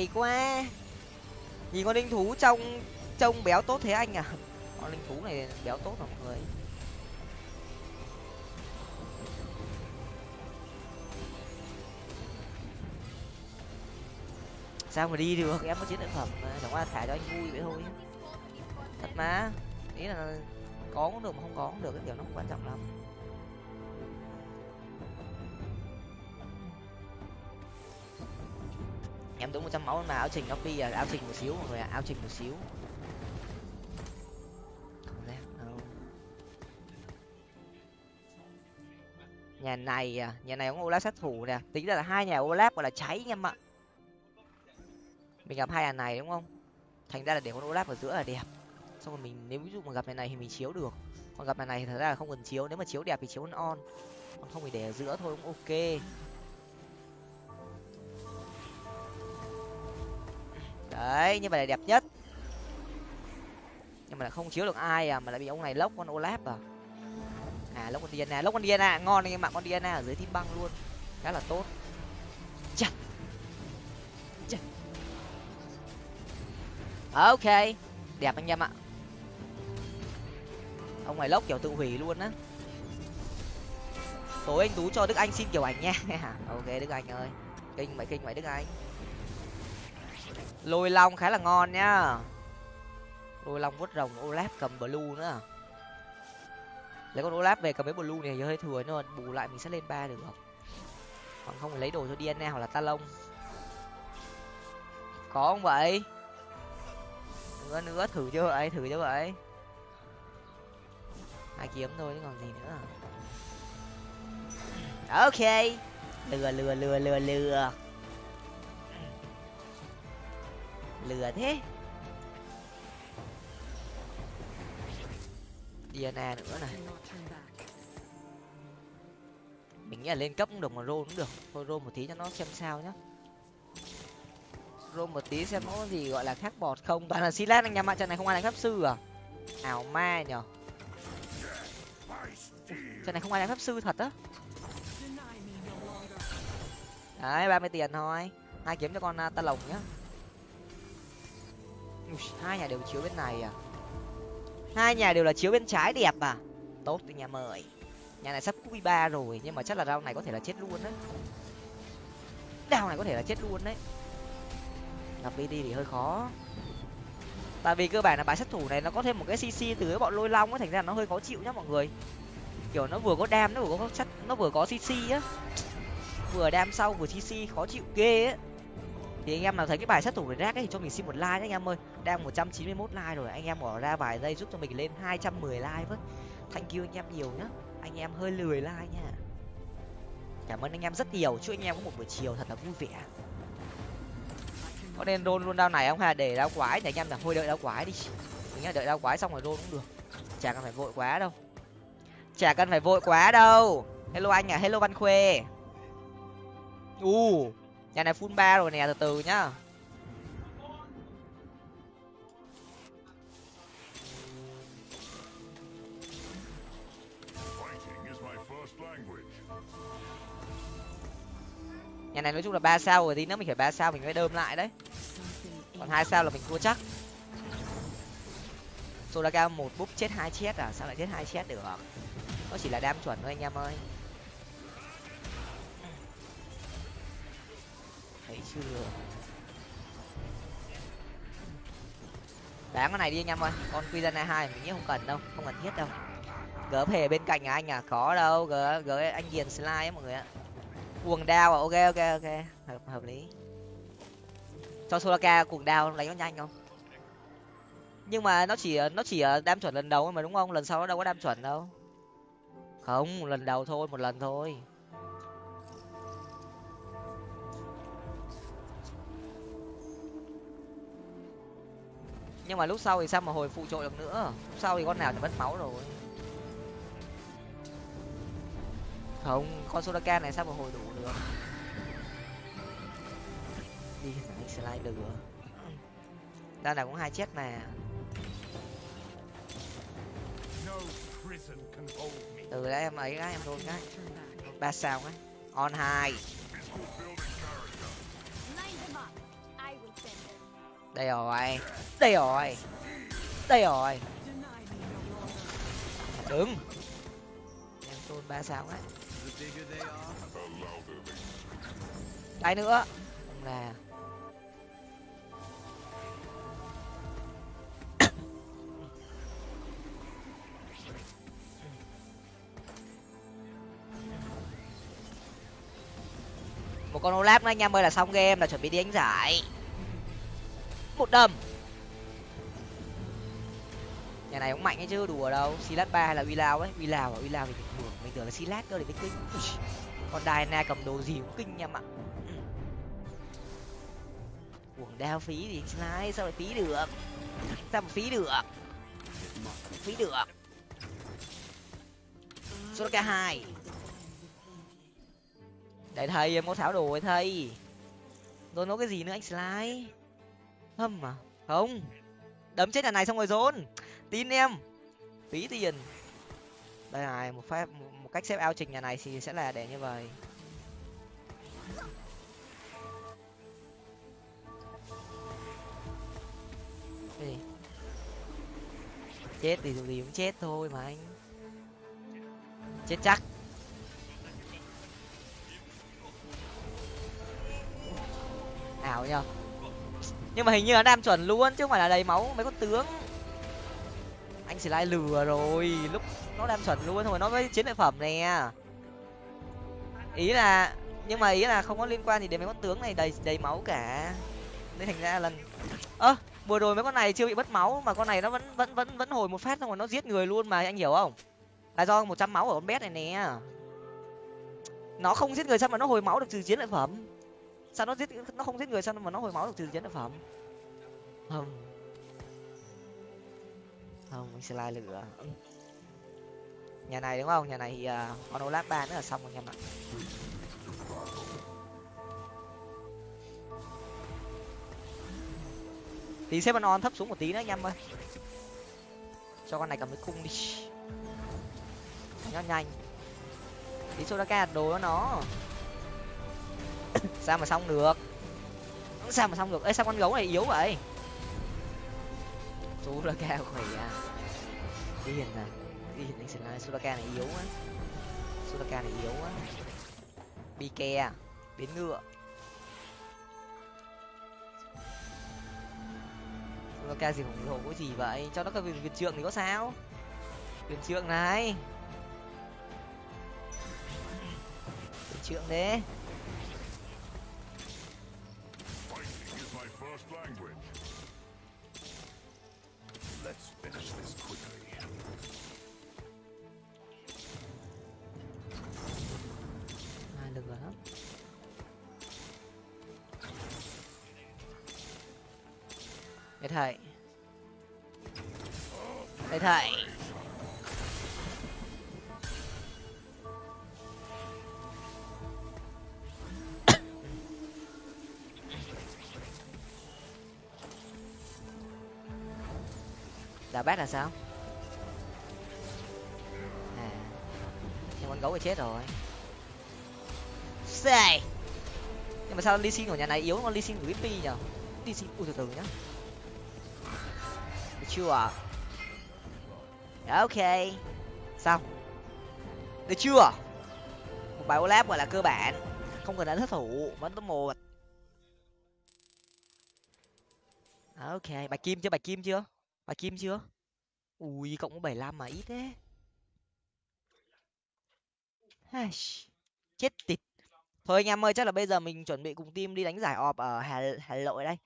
Chiếu quá. Nhìn con linh thú trông trông béo tốt thế anh à? Con linh thú này béo tốt mà mọi người? Sao mà đi được? Em có chiến lợi phẩm mà, chẳng qua thả cho anh vui vậy thôi. Thật mà. Ý là có cũng được mà không có cũng được, cái kiểu nó không quan trọng lắm. Trăm máu mà áo trình nó phi à áo trình một xíu mọi người ạ áo trình một xíu. Không đâu? Nhà này à nhà này có olaf sát thủ nè, tính ra là hai nhà olaf gọi là cháy anh em ạ. Mình gặp hai nhà này đúng không? Thành ra là để con olaf ở giữa là đẹp. Xong rồi mình, nếu ví dụ mà gặp nhà này thì mình chiếu được. Còn gặp nhà này thì thật ra là không cần chiếu, nếu mà chiếu đẹp thì chiếu con on. Còn không thì để ở giữa thôi cũng ok. Đấy như vậy là đẹp nhất. Nhưng mà lại không chiếu được ai à mà lại bị ông này lốc con olaf à. À lốc con diana, lốc con diana, ngon anh em ạ con diana ở dưới tim băng luôn. Khá là tốt. Chặt chặt ok, đẹp anh em ạ. Ông này lốc kiểu tự hủy luôn á. Tối anh tú cho đức anh xin kiểu ảnh nha. Ok, đức anh ơi. Kinh mày kinh mày, đức anh lôi long khá là ngon nhá. Lôi long vuốt rồng olaf cầm blue nữa. Lấy con olaf về cầm mấy blue này hơi thừa nhưng mà bù lại mình sẽ lên ba được. Còn không lấy đồ cho dna hoặc là talon. Có không vậy? Nữa nữa, thử chưa vậy, thử chưa vậy. Hai kiếm thôi, chứ còn gì nữa. Ok. Lừa lừa lừa lừa lừa. Lừa thế. Diana nữa này. Mình nghĩ là lên cấp cũng được mà Rô cũng được. Thôi Rô một tí cho nó xem sao nhá. Rô một tí xem có gì gọi là khác bọt không. Toàn là silas anh em Mạng trận này không ai đánh pháp sư à? Ảo ma nhở? Trận này không ai đánh pháp sư thật á. Đấy, ba mươi tiền thôi. Hai kiếm cho con à, ta lồng nhá hai nhà đều chiếu bên này à? Hai nhà đều là chiếu bên trái đẹp à? Tốt thì nhà mời nhà này sắp q ba rồi, nhưng mà chắc là rau này có thể là chết luôn đấy. Đao này có thể là chết luôn đấy. Gặp đi thì hơi khó. Tại vì cơ bản là bài sát thủ này nó có thêm một cái cc từ cái bọn lôi long ấy thành ra nó hơi khó chịu nhá mọi người. Kiểu nó vừa có đam, nó vừa có chất nó vừa có cc á. Vừa đam sau vừa cc khó chịu ghê á thì anh em nào thấy cái bài sát thủ rác ấy thì cho mình xin một like nhé anh em ơi. Đang một trăm chín mươi 191 like rồi, anh em bỏ ra vài giây giúp cho mình lên hai trăm mười like với. Thank you anh em nhiều nhá. Anh em hơi lười like nha. Cảm ơn anh em rất nhiều, chúc anh em có một buổi chiều thật là vui vẻ. Có nên đôn luôn đao này không hay là để đao quái để anh em là thôi đợi đao quái đi. Mình nhá, đợi đao quái xong rồi đôn cũng được. Chả cần phải vội quá đâu. Chả cần phải vội quá đâu. Hello anh à hello văn khuê. U nhà này full ba rồi nè từ từ nhá. Nhà này nói chung là ba sao rồi tí nữa mình phải ba sao mình mới đơm lại đấy. Còn hai sao là mình thua chắc. Solaka một búp chết hai chết à? Sao lại chết hai chết được nó chỉ là đam chuẩn thôi anh em ơi thấy chưa? Đáng cái này đi anh em ơi, con Quizana hai mình nghĩ không cần đâu, không cần thiết đâu. Gỡ hề bên cạnh à anh à có đâu gỡ gỡ anh diền slide ấy mọi người ạ. Cuồng đao à ok ok ok, hợp hợp lý. Cho solaka cuồng đao lấy nó nhanh không? Nhưng mà nó chỉ nó chỉ ờ, đam chuẩn lần đầu mà đúng không? Lần sau nó đâu có đam chuẩn đâu. Không, lần đầu thôi, một lần thôi. Nhưng mà lúc sau thì sao mà hồi phụ trội được nữa? Lúc sau thì con nào thì mất máu rồi. Không con Soraka này sao mà hồi đủ được? Đi anh slide được. Đao nào cũng hai chết mà từ đấy em ấy cái em đôn cái. Ba sao cái. On hai đây rồi. Đây rồi. Đây rồi. Đứng. Em tôn ba sao đấy. Cái nữa. Không là. Một con olap nữa, anh em ơi, là xong game, là chuẩn bị đi đánh giải một đầm. Nhà này cũng mạnh ấy chứ, đùa đâu. Silat ba hay là uy lao ấy? Uy lao à? Uy lao thì bình thường mình tưởng là silat cơ để mới kinh. Còn Diana cầm đồ gì cũng kinh em ạ uổng đao phí thì slide, sao lại phí được? Sao mà phí được? Phí được. Số k hai. Để thầy em có tháo đồ ấy thầy. Rồi nói cái gì nữa anh slide? Hâm à không. Đấm chết nhà này xong rồi dồn. Tin em. Phí tiền. Đây này, một phép, một cách xếp ao trình nhà này thì sẽ là để như vậy. Cái gì chết thì dù gì cũng chết thôi mà anh. Chết chắc. Ảo nhở nhưng mà hình như là đam chuẩn luôn, chứ không phải là đầy máu, mấy con tướng. Anh chỉ lại lừa rồi, lúc nó đam chuẩn luôn thôi nó với chiến lợi phẩm nè. Ý là, nhưng mà ý là không có liên quan gì đến mấy con tướng này đầy đầy máu cả. Nên thành ra lần ơ, vừa rồi mấy con này chưa bị mất máu, mà con này nó vẫn vẫn vẫn vẫn hồi một phát, xong rồi nó giết người luôn mà, anh hiểu không? Là do một trăm máu ở con bé này nè. Nó không giết người sao mà nó hồi máu được trừ chiến lợi phẩm sao nó giết nó không giết người sao mà nó hồi máu được từ chiến lợi phẩm? Không. Không mình sẽ lai lửa. Nhà này đúng không? Nhà này thì uh, con olap ba nữa là xong rồi anh em ạ tí xếp on thấp xuống một tí nữa anh em ơi. Cho con này cầm cái cung đi. Nhanh nhanh. Tí sodaka đồ nó. sao mà xong được? Sao mà xong được. Ấy sao con gấu này yếu vậy? Suraka khỏe à. Điên à. Điên anh xin lại suraka này yếu á suraka này yếu á bike à. biến ngựa. Suraka gì khổng lồ có gì vậy? Cho nó cái viên viên trượng thì có sao? Viên trượng này. Viên trượng đấy Để thầy. Để thầy. Đà bác là sao? À Nhưng con gấu thì chết rồi. Xài Nhưng mà sao Lee Sin của nhà này yếu con Lee Sin của Whippy nhở Lee Sin, ui từ từ nhá chưa? À? Ok Xong Được chưa? Một bài Olaf gọi là cơ bản Không cần đánh thất thủ, vẫn top một Ok, bài kim chưa, bài kim chưa? Bài kim chưa? Ui, cộng có 75 mà ít thế. Chết tịt. Thôi anh em ơi, chắc là bây giờ mình chuẩn bị cùng team đi đánh giải ọp ở Hà Hà Nội đây.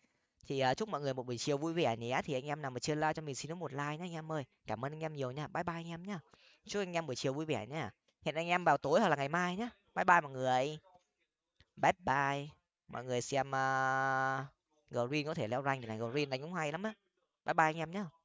Thì uh, chúc mọi người một buổi chiều vui vẻ nhé. Thì anh em nào mà chưa like cho mình xin một like nhé anh em ơi. Cảm ơn anh em nhiều nha. Bye bye anh em nhá. Chúc anh em buổi chiều vui vẻ nhá. Hẹn anh em vào tối hoặc là ngày mai nhá. Bye bye mọi người. Bye bye. Mọi người xem uh, Green có thể leo rank thì này Green đánh cũng hay lắm á. Bye bye anh em nhá.